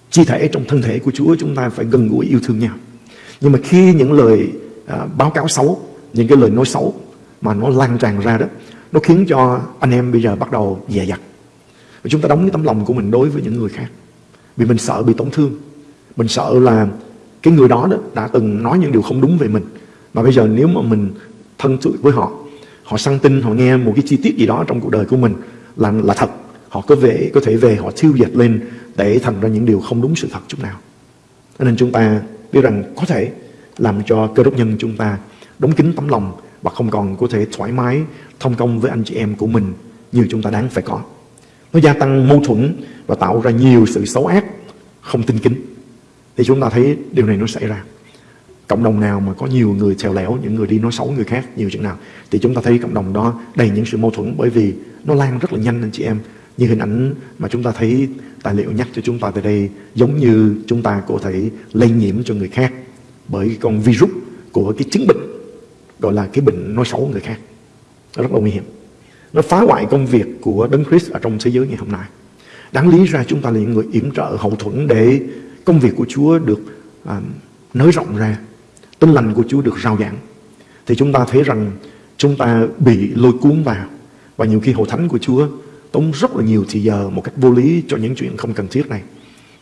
chi thể trong thân thể của Chúa. Chúng ta phải gần gũi yêu thương nhau. Nhưng mà khi những lời à, báo cáo xấu, những cái lời nói xấu mà nó lan tràn ra đó, nó khiến cho anh em bây giờ bắt đầu dè dặt. Và chúng ta đóng cái tấm lòng của mình đối với những người khác. Vì mình sợ bị tổn thương. Mình sợ là cái người đó, đó đã từng nói những điều không đúng về mình. Mà bây giờ nếu mà mình thân sự với họ họ săn tin họ nghe một cái chi tiết gì đó trong cuộc đời của mình là là thật họ có về có thể về họ thiêu dệt lên để thành ra những điều không đúng sự thật chút nào. Nên chúng ta biết rằng có thể làm cho cơ đốc nhân chúng ta đóng kín tấm lòng và không còn có thể thoải mái thông công với anh chị em của mình như chúng ta đáng phải có. Nó gia tăng mâu thuẫn và tạo ra nhiều sự xấu ác không tinh kính thì chúng ta thấy điều này nó xảy ra. Cộng đồng nào mà có nhiều người theo lẻo, những người đi nói xấu người khác, nhiều chừng nào, thì chúng ta thấy cộng đồng đó đầy những sự mâu thuẫn bởi vì nó lan rất là nhanh anh chị em. Như hình ảnh mà chúng ta thấy tài liệu nhắc cho chúng ta tại đây, giống như chúng ta có thể lây nhiễm cho người khác bởi con virus của cái chứng bệnh, gọi là cái bệnh nói xấu người khác. Nó rất là nguy hiểm. Nó phá hoại công việc của Đấng Christ ở trong thế giới ngày hôm nay. Đáng lý ra chúng ta là những người yểm trợ hậu thuẫn để công việc của Chúa được à, nới rộng ra tin lành của Chúa được rao giảng thì chúng ta thấy rằng chúng ta bị lôi cuốn vào và nhiều khi hội thánh của Chúa tốn rất là nhiều thời giờ một cách vô lý cho những chuyện không cần thiết này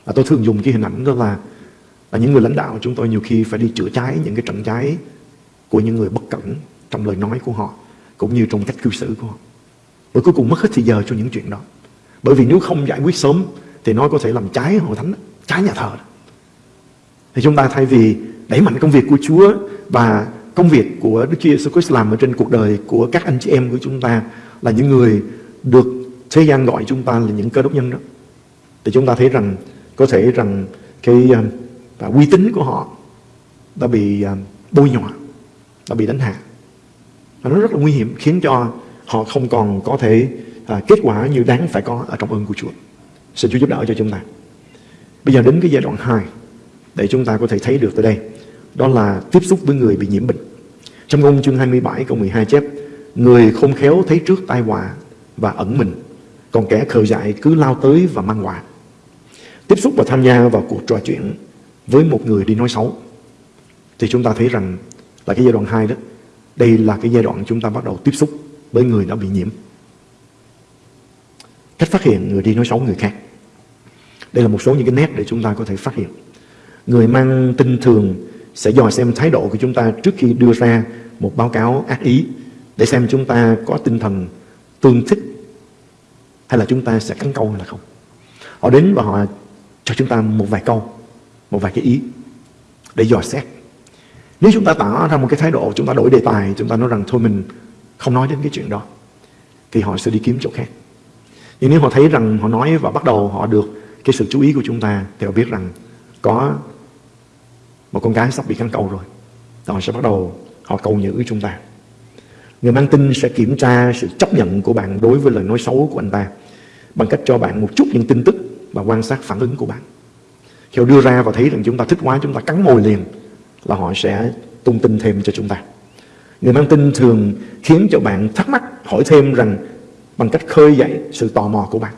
và tôi thường dùng cái hình ảnh đó là là những người lãnh đạo chúng tôi nhiều khi phải đi chữa cháy những cái trận cháy của những người bất cẩn trong lời nói của họ cũng như trong cách cư xử của họ. Và cuối cùng mất hết thời giờ cho những chuyện đó. Bởi vì nếu không giải quyết sớm thì nó có thể làm trái hội thánh, trái nhà thờ. Thì chúng ta thay vì đẩy mạnh công việc của Chúa và công việc của Đức Chúa Jesus Christ làm ở trên cuộc đời của các anh chị em của chúng ta là những người được thế gian gọi chúng ta là những cơ đốc nhân đó. Thì chúng ta thấy rằng có thể rằng cái và uy tín của họ đã bị à, bôi nhọ, đã bị đánh hạ. Và nó rất là nguy hiểm khiến cho họ không còn có thể à, kết quả như đáng phải có ở trong ơn của Chúa. Xin Chúa giúp đỡ cho chúng ta. Bây giờ đến cái giai đoạn 2 để chúng ta có thể thấy được tới đây. Đó là tiếp xúc với người bị nhiễm bệnh. Trong ngôn chương 27 câu 12 chép, Người không khéo thấy trước tai họa và ẩn mình, Còn kẻ khờ dại cứ lao tới và mang họa Tiếp xúc và tham gia vào cuộc trò chuyện với một người đi nói xấu Thì chúng ta thấy rằng là cái giai đoạn 2 đó, Đây là cái giai đoạn chúng ta bắt đầu tiếp xúc với người đã bị nhiễm Cách phát hiện người đi nói xấu người khác đây là một số những cái nét để chúng ta có thể phát hiện Người mang tin thường sẽ dò xem thái độ của chúng ta trước khi đưa ra một báo cáo ác ý để xem chúng ta có tinh thần tương thích hay là chúng ta sẽ cắn câu hay là không. Họ đến và họ cho chúng ta một vài câu, một vài cái ý để dò xét. Nếu chúng ta tỏ ra một cái thái độ, chúng ta đổi đề tài, chúng ta nói rằng thôi mình không nói đến cái chuyện đó, thì họ sẽ đi kiếm chỗ khác. Nhưng nếu họ thấy rằng họ nói và bắt đầu họ được cái sự chú ý của chúng ta, thì họ biết rằng có một con gái sắp bị cắn câu rồi. Họ sẽ bắt đầu họ cầu nhữ chúng ta. Người mang tin sẽ kiểm tra sự chấp nhận của bạn đối với lời nói xấu của anh ta bằng cách cho bạn một chút những tin tức và quan sát phản ứng của bạn. Khi họ đưa ra và thấy rằng chúng ta thích quá chúng ta cắn môi liền là họ sẽ tung tin thêm cho chúng ta. Người mang tin thường khiến cho bạn thắc mắc hỏi thêm rằng bằng cách khơi dậy sự tò mò của bạn.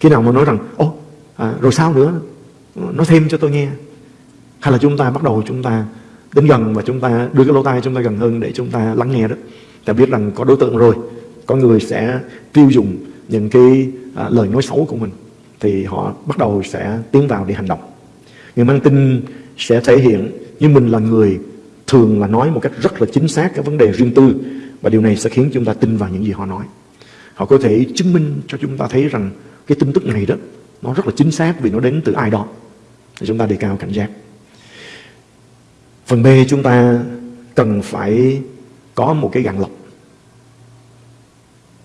Khi nào mà nói rằng ô à, rồi sao nữa nói thêm cho tôi nghe. Hay là chúng ta bắt đầu chúng ta đến gần và chúng ta đưa cái lỗ tai chúng ta gần hơn để chúng ta lắng nghe đó. Ta biết rằng có đối tượng rồi có người sẽ tiêu dùng những cái à, lời nói xấu của mình thì họ bắt đầu sẽ tiến vào để hành động. Người mang tin sẽ thể hiện như mình là người thường là nói một cách rất là chính xác cái vấn đề riêng tư và điều này sẽ khiến chúng ta tin vào những gì họ nói. Họ có thể chứng minh cho chúng ta thấy rằng cái tin tức này đó nó rất là chính xác vì nó đến từ ai đó thì chúng ta đề cao cảnh giác Phần B chúng ta cần phải có một cái gạn lọc.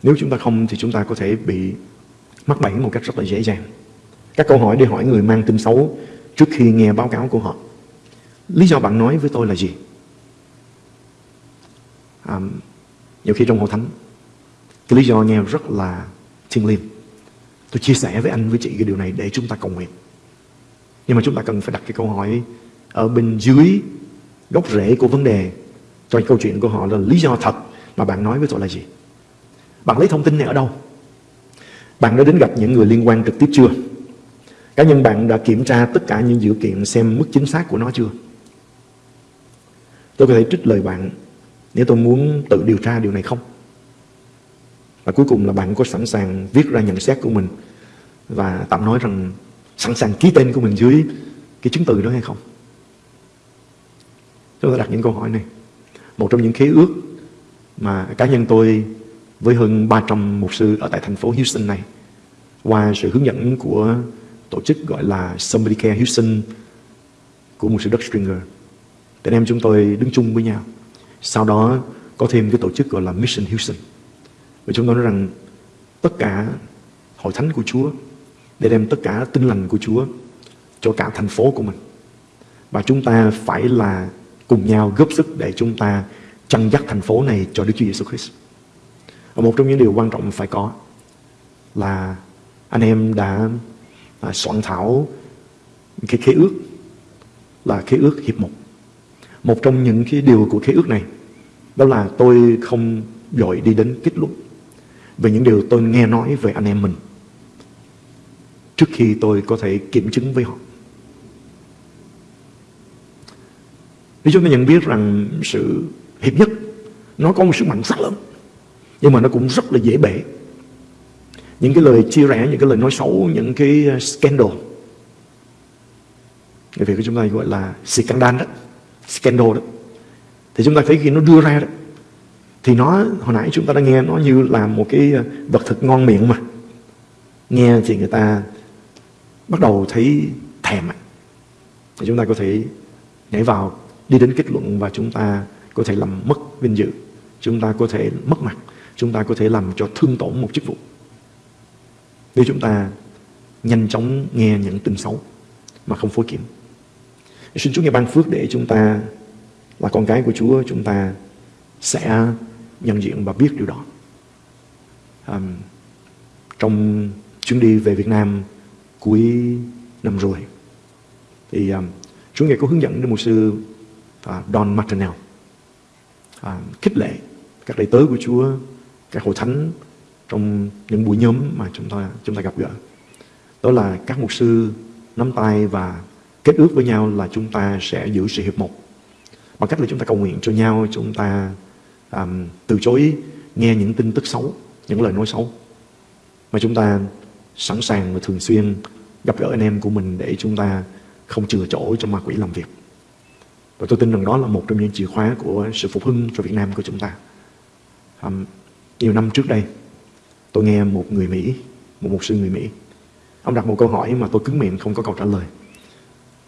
Nếu chúng ta không thì chúng ta có thể bị mắc bẫy một cách rất là dễ dàng. Các câu hỏi để hỏi người mang tin xấu trước khi nghe báo cáo của họ. Lý do bạn nói với tôi là gì? À, nhiều khi trong hội thánh cái lý do nghe rất là thiêng liêng. Tôi chia sẻ với anh, với chị cái điều này để chúng ta cầu nguyện. Nhưng mà chúng ta cần phải đặt cái câu hỏi ở bên dưới gốc rễ của vấn đề. Trong câu chuyện của họ là lý do thật mà bạn nói với tôi là gì? Bạn lấy thông tin này ở đâu? Bạn đã đến gặp những người liên quan trực tiếp chưa? Cá nhân bạn đã kiểm tra tất cả những dữ kiện xem mức chính xác của nó chưa? Tôi có thể trích lời bạn nếu tôi muốn tự điều tra điều này không? Và cuối cùng là bạn có sẵn sàng viết ra nhận xét của mình và tạm nói rằng sẵn sàng ký tên của mình dưới cái chứng từ đó hay không Chúng ta đặt những câu hỏi này. Một trong những khế ước mà cá nhân tôi với hơn 300 mục sư ở tại thành phố Houston này, qua sự hướng dẫn của tổ chức gọi là Somebody Care Houston của mục sư Doug Stringer. Anh em chúng tôi đứng chung với nhau. Sau đó có thêm cái tổ chức gọi là Mission Houston. Và chúng tôi nói rằng tất cả hội thánh của Chúa để đem tất cả tinh lành của Chúa cho cả thành phố của mình. Và chúng ta phải là cùng nhau góp sức để chúng ta chăn dắt thành phố này cho Đức Chúa Giêsu Christ. Và một trong những điều quan trọng phải có là anh em đã à, soạn thảo cái khế ước là khế ước hiệp một. Một trong những cái điều của khế ước này đó là tôi không dội đi đến kết luận về những điều tôi nghe nói về anh em mình. Trước khi tôi có thể kiểm chứng với họ. Để chúng ta nhận biết rằng sự hiệp nhất, nó có một sức mạnh rất lớn, nhưng mà nó cũng rất là dễ bể. Những cái lời chia rẽ, những cái lời nói xấu, những cái ờ, scandal. Người Việt của chúng ta gọi là scandal đó scandal đó. Thì chúng ta thấy khi nó đưa ra đó thì nó, hồi nãy chúng ta đã nghe, nó như là một cái ờ, vật thực ngon miệng mà. Nghe thì người ta bắt đầu thấy thèm thì chúng ta có thể nhảy vào, đi đến kết luận và chúng ta có thể làm mất vinh dự. Chúng ta có thể mất mặt. Chúng ta có thể làm cho thương tổn một chức vụ. Nếu chúng ta nhanh chóng nghe những tin xấu mà không phối kiểm. Xin Chúa nghe ban phước để chúng ta, là con cái của Chúa, chúng ta sẽ nhận diện và biết điều đó. Um, trong chuyến đi về Việt Nam cuối năm rồi thì um, Chúa ngài có hướng dẫn đến một sư uh, Don Martinell uh, khích lệ các đệ tớ của Chúa các hội thánh trong những buổi nhóm mà chúng ta chúng ta gặp gỡ. Đó là các mục sư nắm tay và kết ước với nhau là chúng ta sẽ giữ sự hiệp một. Bằng cách là chúng ta cầu nguyện cho nhau chúng ta um, từ chối nghe những tin tức xấu những lời nói xấu. Mà chúng ta sẵn sàng và thường xuyên gặp gỡ anh em của mình để chúng ta không chừa chỗ cho ma quỷ làm việc. Và tôi tin rằng đó là một trong những chìa khóa của sự phục hưng cho Việt Nam của chúng ta. Um, nhiều năm trước đây tôi nghe một người Mỹ một mục sư người Mỹ. Ông đặt một câu hỏi mà tôi cứng miệng không có câu trả lời.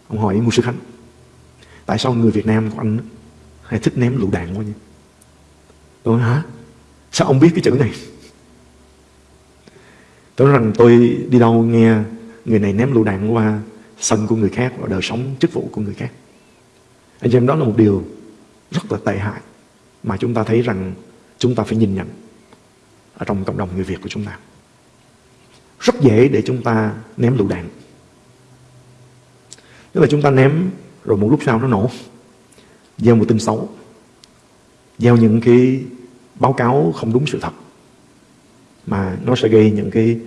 Ông hỏi mục sư Khánh tại sao người Việt Nam của anh hay thích ném lựu đạn quá nhỉ tôi nói hả sao ông biết cái chữ này tôi nói rằng, tôi đi đâu nghe người này ném lựu đạn qua sân của người khác và đời sống chức vụ của người khác anh chị em, đó là một điều rất là tệ hại mà chúng ta thấy rằng chúng ta phải nhìn nhận ở trong cộng đồng người Việt của chúng ta. Rất dễ để chúng ta ném lựu đạn. Tức là chúng ta ném rồi một lúc sau nó nổ. Gieo một tin xấu. Gieo những cái báo cáo không đúng sự thật. Mà nó sẽ gây những cái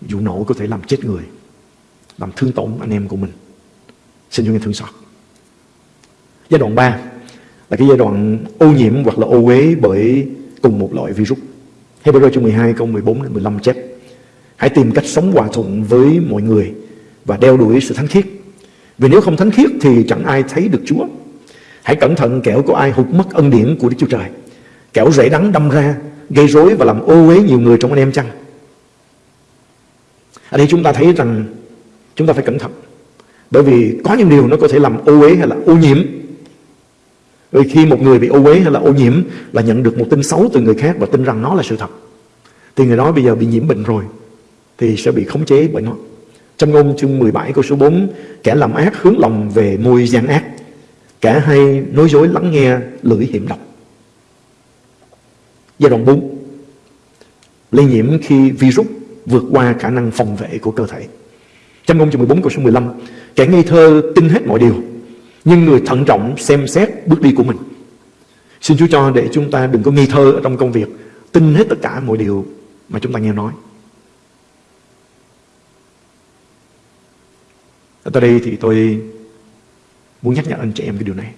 vụ nổ có thể làm chết người. Làm thương tổn anh em của mình. Xin Chúa nghe thương xót. Giai đoạn 3 là cái giai đoạn ô nhiễm hoặc là ô uế bởi cùng một loại virus. Hebrew chương 12 câu 14 đến 15 chép, Hãy tìm cách sống hòa thuận với mọi người và đeo đuổi sự thánh khiết. Vì nếu không thánh khiết thì chẳng ai thấy được Chúa. Hãy cẩn thận kẻo có ai hụt mất ân điển của Đức Chúa Trời. Kẻo rễ đắng đâm ra, gây rối và làm ô uế nhiều người trong anh em chăng. Ở đây chúng ta thấy rằng chúng ta phải cẩn thận. Bởi vì có những điều nó có thể làm ô uế hay là ô nhiễm vì khi một người bị ô uế hay là ô nhiễm là nhận được một tin xấu từ người khác và tin rằng nó là sự thật. Thì người đó bây giờ bị nhiễm bệnh rồi thì sẽ bị khống chế bởi nó. Trong ngôn chương 17 câu số 4 Kẻ làm ác hướng lòng về môi gian ác Kẻ hay nói dối lắng nghe lưỡi hiểm độc Giai đoạn 4 Lây nhiễm khi virus vượt qua khả năng phòng vệ của cơ thể Trong ngôn chương 14 câu số 15 Kẻ ngây thơ tin hết mọi điều nhưng người thận trọng xem xét bước đi của mình. Xin Chúa cho để chúng ta đừng có nghi thơ ở trong công việc, tin hết tất cả mọi điều mà chúng ta nghe nói. Ở đây thì tôi muốn nhắc nhở anh chị em cái điều này.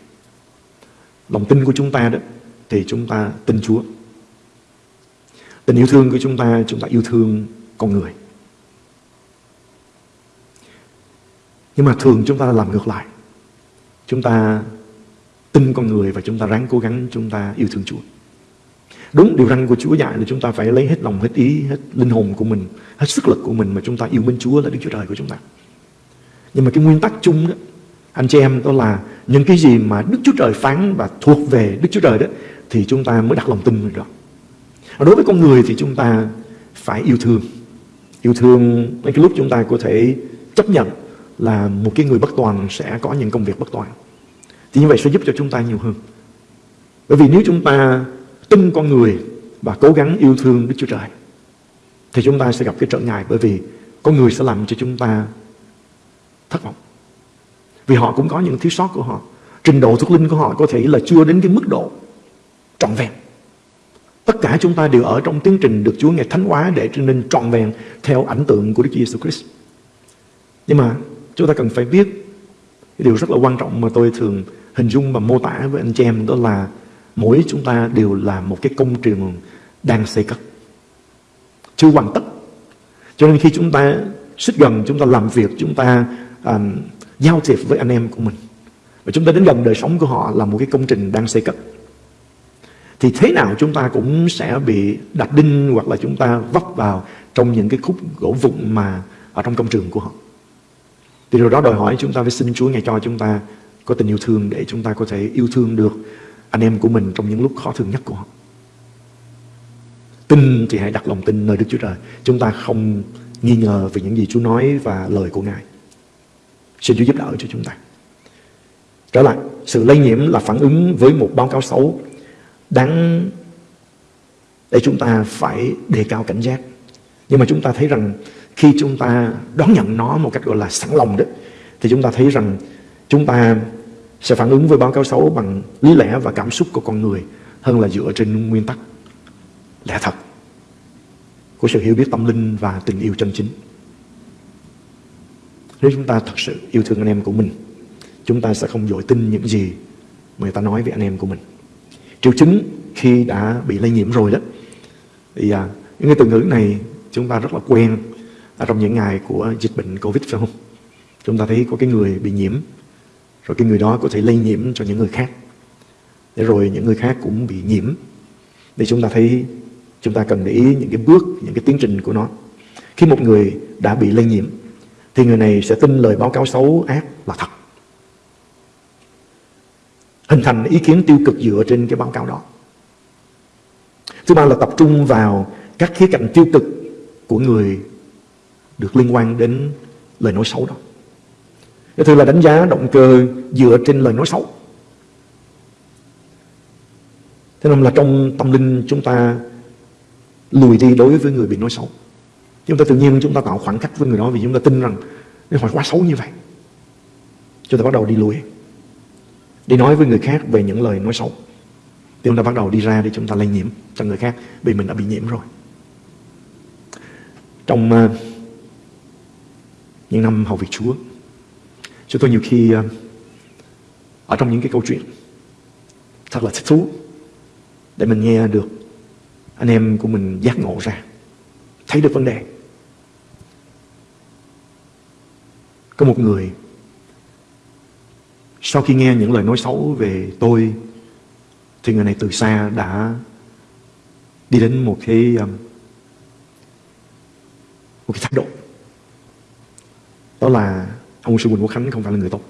Lòng tin của chúng ta đó thì chúng ta tin Chúa. Tình yêu thương của chúng ta, chúng ta yêu thương con người. Nhưng mà thường chúng ta làm ngược lại. Chúng ta tin con người và chúng ta ráng cố gắng chúng ta yêu thương Chúa. Đúng điều răn của Chúa dạy là chúng ta phải lấy hết lòng, hết ý, hết linh hồn của mình, hết sức lực của mình mà chúng ta yêu mến Chúa là Đức Chúa Trời của chúng ta. Nhưng mà cái nguyên tắc chung đó, anh chị em, đó là những cái gì mà Đức Chúa Trời phán và thuộc về Đức Chúa Trời đó, thì chúng ta mới đặt lòng tin vào đó. Đối với con người thì chúng ta phải yêu thương. Yêu thương đến cái lúc chúng ta có thể chấp nhận là một cái người bất toàn sẽ có những công việc bất toàn. Thì như vậy sẽ giúp cho chúng ta nhiều hơn. Bởi vì nếu chúng ta tin con người và cố gắng yêu thương Đức Chúa Trời, thì chúng ta sẽ gặp cái trở ngại bởi vì con người sẽ làm cho chúng ta thất vọng. Vì họ cũng có những thiếu sót của họ. Trình độ thuộc linh của họ có thể là chưa đến cái mức độ trọn vẹn. Tất cả chúng ta đều ở trong tiến trình được Chúa Ngài thánh hóa để trở nên trọn vẹn theo ảnh tượng của Đức Giêsu Christ. Nhưng mà Chúng ta cần phải biết cái điều rất là quan trọng mà tôi thường hình dung và mô tả với anh chị em đó là mỗi chúng ta đều là một cái công trình đang xây cất. Chưa hoàn tất. Cho nên khi chúng ta xích gần, chúng ta làm việc, chúng ta um, giao thiệp với anh em của mình. Và chúng ta đến gần đời sống của họ là một cái công trình đang xây cất. thì thế nào chúng ta cũng sẽ bị đặt đinh hoặc là chúng ta vấp vào trong những cái khúc gỗ vụn mà ở trong công trường của họ. Thì điều đó đòi hỏi chúng ta phải xin Chúa ngài cho chúng ta có tình yêu thương để chúng ta có thể yêu thương được anh em của mình trong những lúc khó thương nhất của họ. Tin thì hãy đặt lòng tin nơi Đức Chúa Trời. Chúng ta không nghi ngờ về những gì Chúa nói và lời của Ngài. Xin Chúa giúp đỡ cho chúng ta. Trở lại, sự lây nhiễm là phản ứng với một báo cáo xấu đáng để chúng ta phải đề cao cảnh giác. Nhưng mà chúng ta thấy rằng khi chúng ta đón nhận nó một cách gọi là sẵn lòng đó, thì chúng ta thấy rằng chúng ta sẽ phản ứng với báo cáo xấu bằng lý lẽ và cảm xúc của con người hơn là dựa trên nguyên tắc lẽ thật của sự hiểu biết tâm linh và tình yêu chân chính. Nếu chúng ta thật sự yêu thương anh em của mình, chúng ta sẽ không dội tin những gì người ta nói về anh em của mình. Triệu chứng khi đã bị lây nhiễm rồi đó, thì à, những cái từ ngữ này chúng ta rất là quen trong những ngày của dịch bệnh Covid phải không? Chúng ta thấy có cái người bị nhiễm, rồi cái người đó có thể lây nhiễm cho những người khác. Để rồi những người khác cũng bị nhiễm. Để chúng ta thấy chúng ta cần để ý những cái bước, những cái tiến trình của nó. Khi một người đã bị lây nhiễm, thì người này sẽ tin lời báo cáo xấu ác là thật. Hình thành ý kiến tiêu cực dựa trên cái báo cáo đó. Thứ ba là tập trung vào các khía cạnh tiêu cực của người được liên quan đến lời nói xấu đó. Cái thứ là đánh giá động cơ dựa trên lời nói xấu. Thế nên là trong tâm linh chúng ta lùi đi đối với người bị nói xấu. Chúng ta tự nhiên chúng ta tạo khoảng cách với người đó vì chúng ta tin rằng nếu họ quá xấu như vậy. Chúng ta bắt đầu đi lùi. Đi nói với người khác về những lời nói xấu. Thì chúng ta bắt đầu đi ra để chúng ta lây nhiễm cho người khác vì mình đã bị nhiễm rồi. Trong uh, những năm học việc Chúa, chúng tôi nhiều khi uh, ở trong những cái câu chuyện thật là thích thú để mình nghe được anh em của mình giác ngộ ra thấy được vấn đề có một người, sau khi nghe những lời nói xấu về tôi, thì người này từ xa đã đi đến một cái um, một cái thái độ đó là ông sư Quỳnh Quốc Khánh không phải là người tốt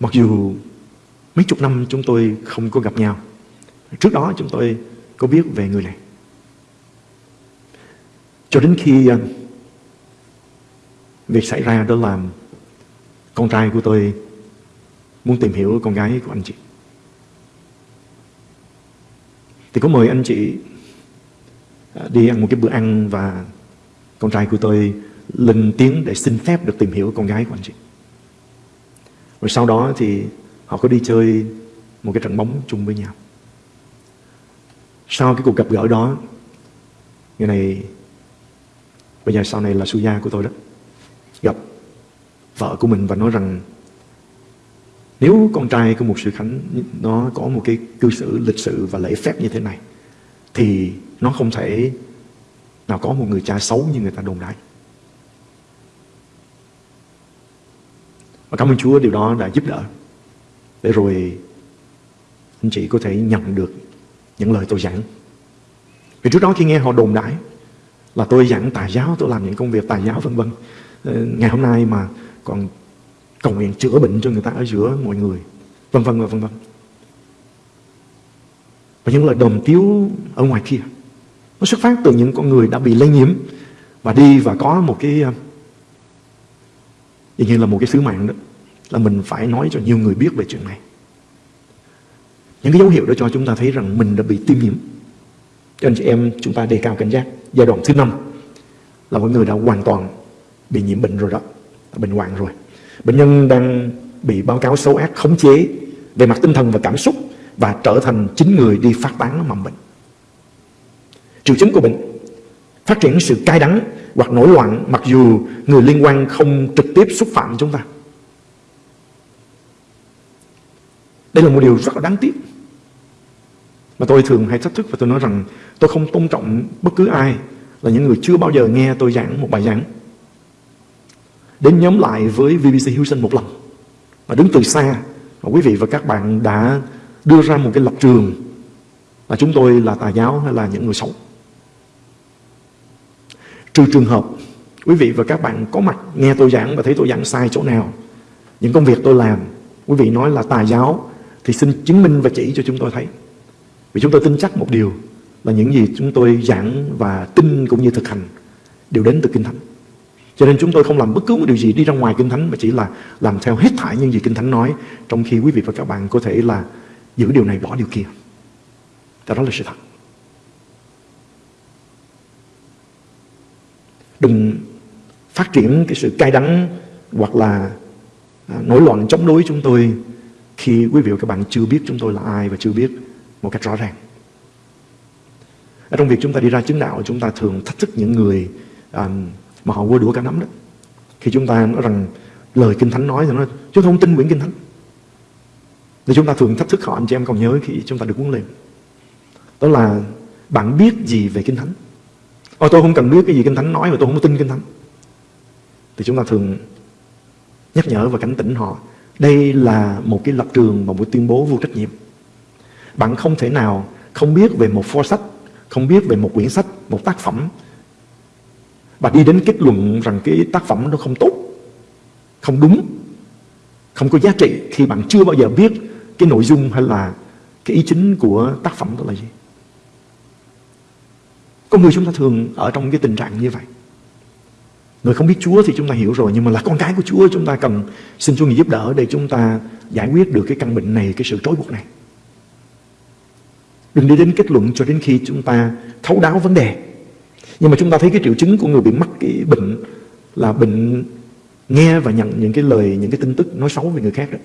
mặc dù mấy chục năm chúng tôi không có gặp nhau, Trước đó chúng tôi có biết về người này. Cho đến khi um, việc xảy ra đó là con trai của tôi muốn tìm hiểu con gái của anh chị. Thì có mời anh chị à, đi ăn một cái bữa ăn và con trai của tôi lên tiếng để xin phép được tìm hiểu con gái của anh chị. Rồi sau đó thì họ có đi chơi một cái trận bóng chung với nhau. Sau cái cuộc gặp gỡ đó, Người này, Bây giờ sau này là su gia của tôi đó Gặp vợ của mình và nói rằng Nếu con trai của một sự khánh Nó có một cái cư xử lịch sự và lễ phép như thế này Thì nó không thể Nào có một người cha xấu như người ta đồn đại Và cảm ơn Chúa điều đó đã giúp đỡ Để rồi anh chị có thể nhận được những lời tôi giảng. Vì trước đó khi nghe họ đồn đại là tôi giảng tài giáo, tôi làm những công việc tài giáo vân vân. Ờ, ngày hôm nay mà còn cầu nguyện chữa bệnh cho người ta ở giữa mọi người, vân vân và vân vân. Và những lời đồn tiếu ở ngoài kia nó xuất phát từ những con người đã bị lây nhiễm và đi và có một cái ờ, dường như là một cái sứ mạng đó là mình phải nói cho nhiều người biết về chuyện này. Những cái dấu hiệu đó cho chúng ta thấy rằng mình đã bị tiêm nhiễm. Cho anh chị em chúng ta đề cao cảnh giác. Giai đoạn thứ năm là mọi người đã hoàn toàn bị nhiễm bệnh rồi đó. Bệnh hoạn rồi. Bệnh nhân đang bị báo cáo xấu ác khống chế về mặt tinh thần và cảm xúc và trở thành chính người đi phát tán mầm bệnh. Triệu chứng của bệnh, phát triển sự cay đắng hoặc nổi loạn mặc dù người liên quan không trực tiếp xúc phạm chúng ta. Đây là một điều rất là đáng tiếc. Mà tôi thường hay thách thức và tôi nói rằng tôi không tôn trọng bất cứ ai là những người chưa bao giờ nghe tôi giảng một bài giảng. Đến nhóm lại với VBC Houston một lần. Và đứng từ xa, và quý vị và các bạn đã đưa ra một cái lập trường là chúng tôi là tà giáo hay là những người xấu. Trừ trường hợp quý vị và các bạn có mặt nghe tôi giảng và thấy tôi giảng sai chỗ nào, những công việc tôi làm, quý vị nói là tà giáo thì xin chứng minh và chỉ cho chúng tôi thấy. Vì chúng tôi tin chắc một điều là những gì chúng tôi giảng và tin cũng như thực hành đều đến từ Kinh Thánh. Cho nên chúng tôi không làm bất cứ một điều gì đi ra ngoài Kinh Thánh mà chỉ là làm theo hết thảy những gì Kinh Thánh nói trong khi quý vị và các bạn có thể là giữ điều này bỏ điều kia. Đó là sự thật. Đừng phát triển cái sự cay đắng hoặc là à, nổi loạn chống đối chúng tôi khi quý vị và các bạn chưa biết chúng tôi là ai và chưa biết một cách rõ ràng. Ở trong việc chúng ta đi ra chứng đạo, chúng ta thường thách thức những người um, mà họ quơ đũa cả nắm đó. Khi chúng ta nói rằng lời Kinh Thánh nói thì nó chúng ta không tin quyển Kinh Thánh. Thì chúng ta thường thách thức họ anh chị em còn nhớ khi chúng ta được huấn luyện. Đó là bạn biết gì về Kinh Thánh? Ôi tôi không cần biết cái gì Kinh Thánh nói mà tôi không tin Kinh Thánh. Thì chúng ta thường nhắc nhở và cảnh tỉnh họ. Đây là một cái lập trường và một tuyên bố vô trách nhiệm. Bạn không thể nào không biết về một pho sách, không biết về một quyển sách, một tác phẩm và đi đến kết luận rằng cái tác phẩm nó không tốt, không đúng, không có giá trị khi bạn chưa bao giờ biết cái nội dung hay là cái ý chính của tác phẩm đó là gì. Con người chúng ta thường ở trong cái tình trạng như vậy. Người không biết Chúa thì chúng ta hiểu rồi Nhưng mà là con cái của Chúa chúng ta cần Xin Chúa giúp đỡ để chúng ta giải quyết được cái căn bệnh này Cái sự trói buộc này Đừng đi đến kết luận cho đến khi chúng ta thấu đáo vấn đề nhưng mà chúng ta thấy cái triệu chứng của người bị mắc cái bệnh Là bệnh nghe và nhận những cái lời, Những cái tin tức nói xấu về người khác đó.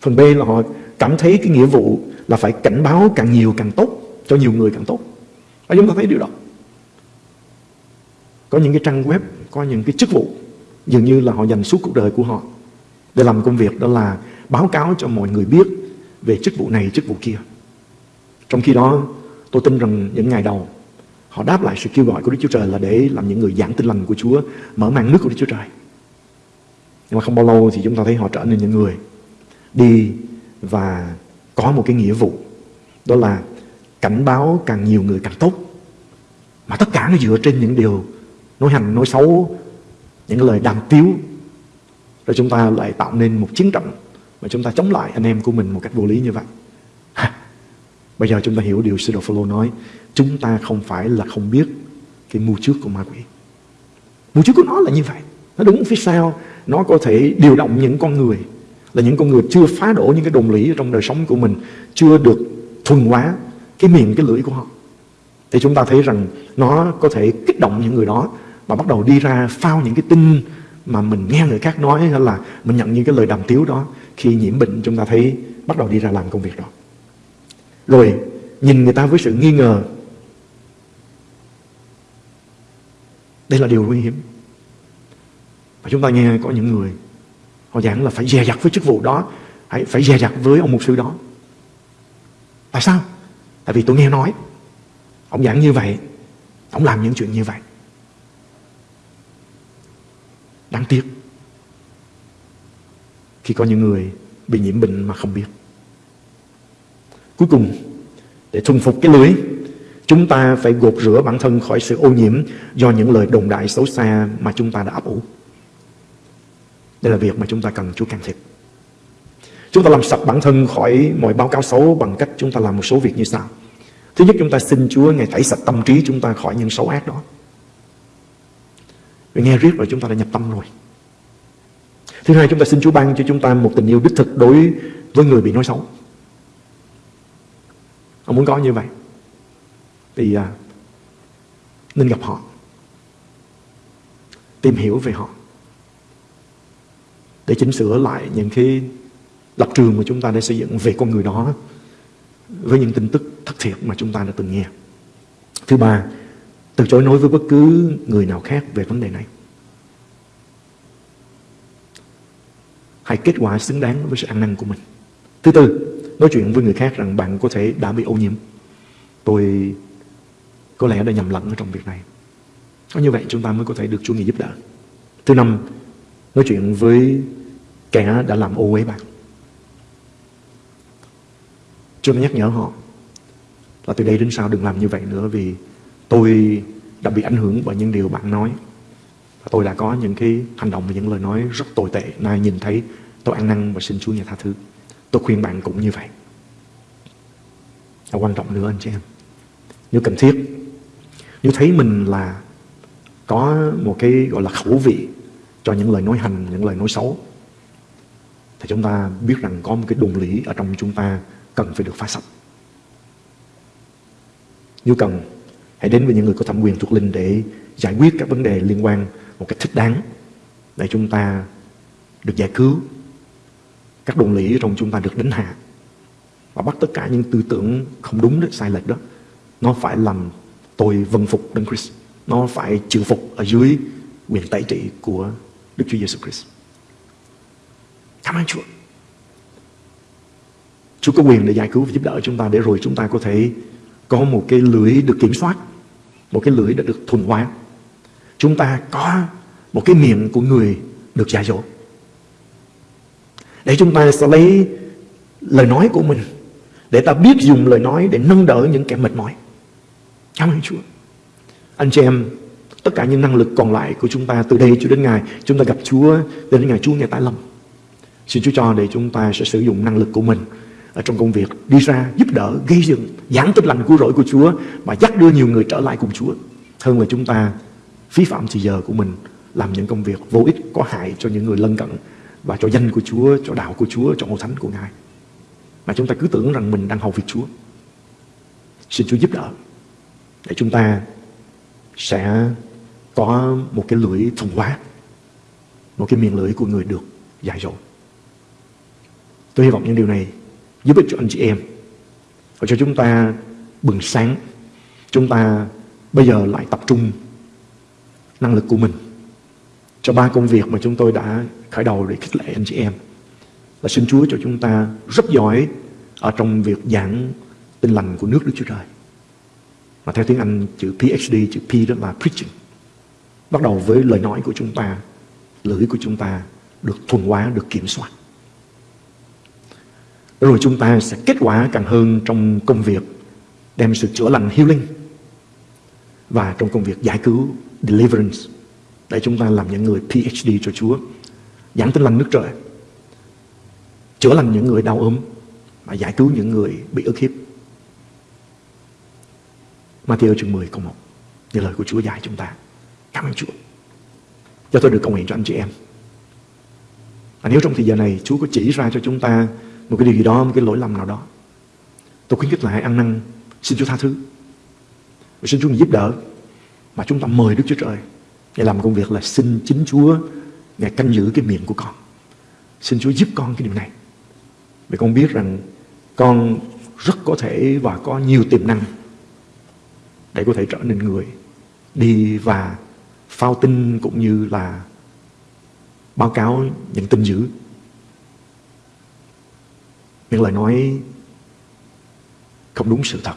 Phần B là họ cảm thấy cái nghĩa vụ Là phải cảnh báo càng nhiều càng tốt, Cho nhiều người càng tốt. Và chúng ta thấy điều đó. Có những cái trang web, Có những cái chức vụ, Dường như là họ dành suốt cuộc đời của họ Để làm công việc, đó là báo cáo cho mọi người biết Về chức vụ này, chức vụ kia. Trong khi đó, tôi tin rằng những ngày đầu Họ đáp lại sự kêu gọi của Đức Chúa Trời là để làm những người giảng tin lành của Chúa Mở mang nước của Đức Chúa Trời. Nhưng mà không bao lâu thì chúng ta thấy họ trở nên những người Đi và có một cái nghĩa vụ Đó là cảnh báo càng nhiều người càng tốt. Mà tất cả nó dựa trên những điều nói hành, nói xấu Những lời đàm tiếu. Rồi chúng ta lại tạo nên một chiến trận Mà chúng ta chống lại anh em của mình một cách vô lý như vậy. [laughs] Bây giờ chúng ta hiểu điều sư đồ Phaolô nói Chúng ta không phải là không biết Cái mưu trước của ma quỷ. Mưu trước của nó là như vậy. Nó đứng phía sau. Nó có thể điều động những con người, Là những con người chưa phá đổ những cái đồng lý Trong đời sống của mình, Chưa được thuần hóa cái miệng, cái lưỡi của họ. Thì chúng ta thấy rằng Nó có thể kích động những người đó Mà bắt đầu đi ra phao những cái tin Mà mình nghe người khác nói, Hay là mình nhận những cái lời đàm tiếu đó. Khi nhiễm bệnh, chúng ta thấy Bắt đầu đi ra làm công việc đó. Rồi, nhìn người ta với sự nghi ngờ Đây là điều nguy hiểm. Và chúng ta nghe có những người Họ giảng là phải dè dặt với chức vụ đó Phải, phải dè dặt với ông mục sư đó. Tại sao? Tại vì tôi nghe nói Ông giảng như vậy Ông làm những chuyện như vậy. Đáng tiếc Khi có những người bị nhiễm bệnh mà không biết. Cuối cùng, để thuần phục cái lưới, chúng ta phải gột rửa bản thân khỏi sự ô nhiễm do những lời đồn đại xấu xa mà chúng ta đã ấp ủ. Đây là việc mà chúng ta cần Chúa can thiệp. Chúng ta làm sạch bản thân khỏi mọi báo cáo xấu bằng cách chúng ta làm một số việc như sau. Thứ nhất, chúng ta xin Chúa Ngài tẩy sạch tâm trí chúng ta khỏi những xấu ác đó. Vì nghe riết rồi chúng ta đã nhập tâm rồi. Thứ hai, chúng ta xin Chúa ban cho chúng ta một tình yêu đích thực đối với người bị nói xấu. Ông muốn có như vậy thì à, nên gặp họ Tìm hiểu về họ Để chỉnh sửa lại những cái lập trường mà chúng ta đã xây dựng về con người đó với những tin tức thất thiệt mà chúng ta đã từng nghe. Thứ ba, từ chối nói với bất cứ người nào khác về vấn đề này. Hãy kết quả xứng đáng với sự ăn năn của mình. Thứ tư, nói chuyện với người khác rằng bạn có thể đã bị ô nhiễm. Tôi có lẽ đã nhầm lẫn ở trong việc này. Có như vậy chúng ta mới có thể được Chúa Ngài giúp đỡ. Thứ năm, nói chuyện với kẻ đã làm ô uế bạn. Chúa nhắc nhở họ là từ đây đến sau đừng làm như vậy nữa vì tôi đã bị ảnh hưởng bởi những điều bạn nói. Và tôi đã có những cái hành động và những lời nói rất tồi tệ. Nay nhìn thấy tôi ăn năn và xin Chúa nhà tha thứ. Tôi khuyên bạn cũng như vậy. Và quan trọng nữa anh chị em. Nếu cần thiết, nếu thấy mình là có một cái gọi là khẩu vị cho những lời nói hành, những lời nói xấu, thì chúng ta biết rằng có một cái đồn lý ở trong chúng ta cần phải được phá sạch. Nếu cần, hãy đến với những người có thẩm quyền thuộc linh để giải quyết các vấn đề liên quan một cách thích đáng để chúng ta được giải cứu. Các đồn lý trong chúng ta được đánh hạ và bắt tất cả những tư tưởng không đúng đó, sai lệch đó nó phải làm tôi vâng phục Đấng Christ. Nó phải chịu phục ở dưới quyền tẩy trị của Đức Chúa Giêsu Christ. Cảm ơn Chúa. Chúa có quyền để giải cứu và giúp đỡ chúng ta để rồi chúng ta có thể có một cái lưỡi được kiểm soát, một cái lưỡi đã được thuần hóa. Chúng ta có một cái miệng của người được dạy dỗ. Để chúng ta sẽ lấy lời nói của mình để ta biết dùng lời nói để nâng đỡ những kẻ mệt mỏi. Cảm ơn Chúa. Anh chị em, tất cả những năng lực còn lại của chúng ta từ đây cho đến ngày chúng ta gặp Chúa, đến ngày Chúa ngày tái lâm. Xin Chúa cho để chúng ta sẽ sử dụng năng lực của mình ở trong công việc đi ra giúp đỡ, gây dựng, giảng tin lành cứu rỗi của Chúa và dắt đưa nhiều người trở lại cùng Chúa. Hơn là chúng ta phí phạm thời giờ của mình làm những công việc vô ích có hại cho những người lân cận và cho danh của Chúa, cho đạo của Chúa, cho ngôi thánh của Ngài. Mà chúng ta cứ tưởng rằng mình đang hầu việc Chúa. Xin Chúa giúp đỡ để chúng ta sẽ có một cái lưỡi thuần hóa, một cái miệng lưỡi của người được dạy dỗ. Tôi hy vọng những điều này giúp ích cho anh chị em và cho chúng ta bừng sáng. Chúng ta bây giờ lại tập trung năng lực của mình cho ba công việc mà chúng tôi đã khởi đầu để khích lệ anh chị em. Là xin Chúa cho chúng ta rất giỏi ở trong việc giảng tin lành của nước Đức Chúa Trời. Mà theo tiếng Anh chữ PhD, chữ P đó là preaching. Bắt đầu với lời nói của chúng ta, lưỡi của chúng ta được thuần hóa, được kiểm soát. Rồi chúng ta sẽ kết quả càng hơn trong công việc đem sự chữa lành healing và trong công việc giải cứu deliverance để chúng ta làm những người PhD cho Chúa giảng tin lành nước trời chữa lành những người đau ốm và giải cứu những người bị ức hiếp Matthew chương 10 câu 1 như lời của Chúa dạy chúng ta cảm ơn Chúa cho tôi được cầu nguyện cho anh chị em và nếu trong thời giờ này Chúa có chỉ ra cho chúng ta một cái điều gì đó, một cái lỗi lầm nào đó. Tôi khuyến khích lại ăn năn, xin Chúa tha thứ. Và xin Chúa giúp đỡ. Mà chúng ta mời Đức Chúa Trời để làm công việc là xin chính Chúa Ngài canh giữ cái miệng của con. Xin Chúa giúp con cái điều này. Vì con biết rằng con rất có thể và có nhiều tiềm năng để có thể trở nên người. Đi và phao tin cũng như là báo cáo những tin dữ. Những lời nói không đúng sự thật.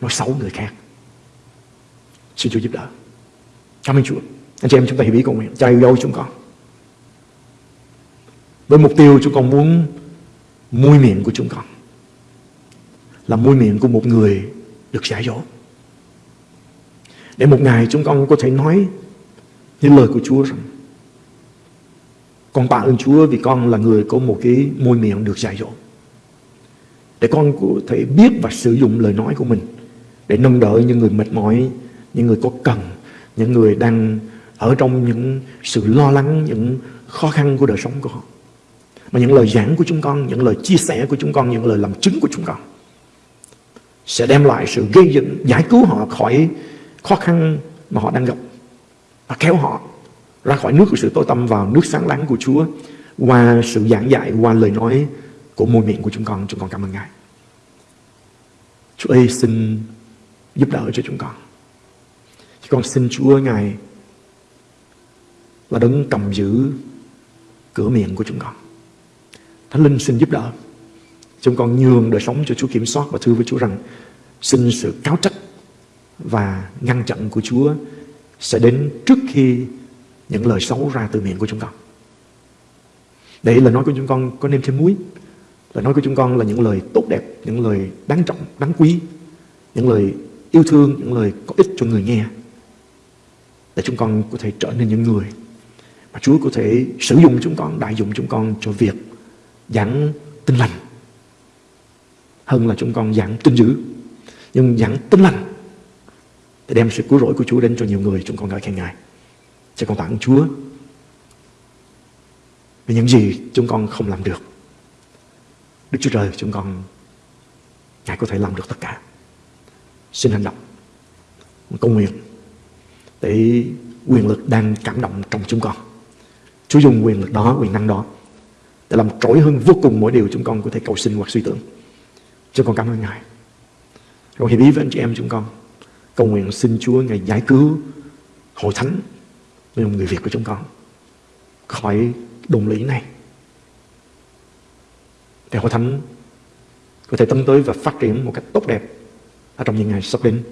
Nói xấu người khác. Xin Chúa giúp đỡ. Cảm ơn Chúa. Anh chị em chúng ta hiểu ý cùng nguyện cha yêu dấu chúng con. Với mục tiêu chúng con muốn môi miệng của chúng con. Là môi miệng của một người được dạy dỗ để một ngày chúng con có thể nói những lời của Chúa rằng con tạ ơn Chúa vì con là người có một cái môi miệng được dạy dỗ. Để con có thể biết và sử dụng lời nói của mình để nâng đỡ những người mệt mỏi, những người có cần, những người đang ở trong những sự lo lắng, những khó khăn của đời sống của họ. Mà những lời giảng của chúng con, những lời chia sẻ của chúng con, những lời làm chứng của chúng con sẽ đem lại sự gây dựng, giải cứu họ khỏi khó khăn mà họ đang gặp và kéo họ ra khỏi nước của sự tối tâm vào nước sáng láng của Chúa qua sự giảng dạy, qua lời nói của môi miệng của chúng con. Chúng con cảm ơn Ngài. Chúa ơi xin giúp đỡ cho chúng con. Chúng con xin Chúa Ngài là đấng cầm giữ cửa miệng của chúng con. Thánh Linh xin giúp đỡ. Chúng con nhường đời sống cho Chúa kiểm soát và thưa với Chúa rằng xin sự cáo trách và ngăn chặn của Chúa sẽ đến trước khi những lời xấu ra từ miệng của chúng con. Để lời nói của chúng con có nêm thêm muối, Lời nói của chúng con là những lời tốt đẹp, những lời đáng trọng, đáng quý, những lời yêu thương, những lời có ích cho người nghe. Để chúng con có thể trở nên những người mà Chúa có thể sử dụng chúng con, đại dụng chúng con cho việc giảng tin lành hơn là chúng con giảng tin dữ. Nhưng giảng tin lành để đem sự cứu rỗi của Chúa đến cho nhiều người chúng con ngợi khen Ngài. Cho con tạ ơn Chúa vì những gì chúng con không làm được. Đức Chúa Trời chúng con Ngài có thể làm được tất cả. Xin hành động cầu nguyện để quyền lực đang cảm động trong chúng con. Chúa dùng quyền lực đó, quyền năng đó để làm trỗi hơn vô cùng mỗi điều chúng con có thể cầu xin hoặc suy tưởng. Chúng con cảm ơn Ngài. Rồi hiệp ý với anh chị em chúng con, cầu nguyện xin Chúa Ngài giải cứu hội thánh với người Việt của chúng con khỏi đồn lý này. Để hội thánh có thể tấn tới và phát triển một cách tốt đẹp ở trong những ngày sắp đến,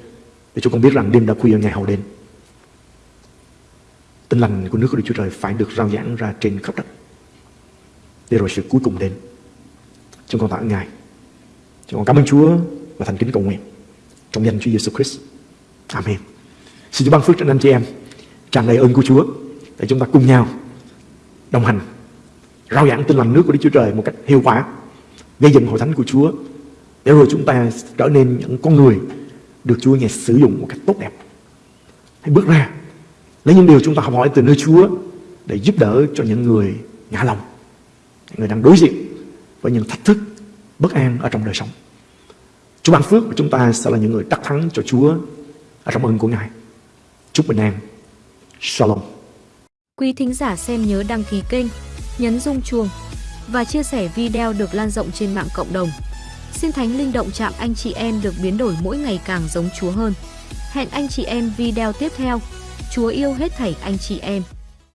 để chúng con biết rằng đêm đã khuya, ngày hậu đến. Tinh lành của nước của Đức Chúa Trời phải được rao giảng ra trên khắp đất, để rồi sự cuối cùng đến. Chúng con tạ ơn Ngài chúng con cảm ơn Chúa và thành kính cầu nguyện. Trong danh Chúa Giêsu Christ. Amen. Xin Chúa ban phước cho anh chị em, tràn đầy ơn của Chúa để chúng ta cùng nhau đồng hành, rao giảng tin lành nước của Đức Chúa Trời một cách hiệu quả, gây dựng hội thánh của Chúa để rồi chúng ta trở nên những con người được Chúa nghe sử dụng một cách tốt đẹp. Hãy bước ra, lấy những điều chúng ta học hỏi từ nơi Chúa để giúp đỡ cho những người ngã lòng, những người đang đối diện với những thách thức bất an ở trong đời sống Chúa ban phước của chúng ta sẽ là những người đắc thắng cho Chúa ở trong ơn của Ngài chúc bình an Shalom Quý thính giả xem nhớ đăng ký kênh, nhấn rung chuông và chia sẻ video được lan rộng trên mạng cộng đồng. Xin Thánh Linh động chạm anh chị em được biến đổi mỗi ngày càng giống Chúa hơn. Hẹn anh chị em video tiếp theo. Chúa yêu hết thảy anh chị em.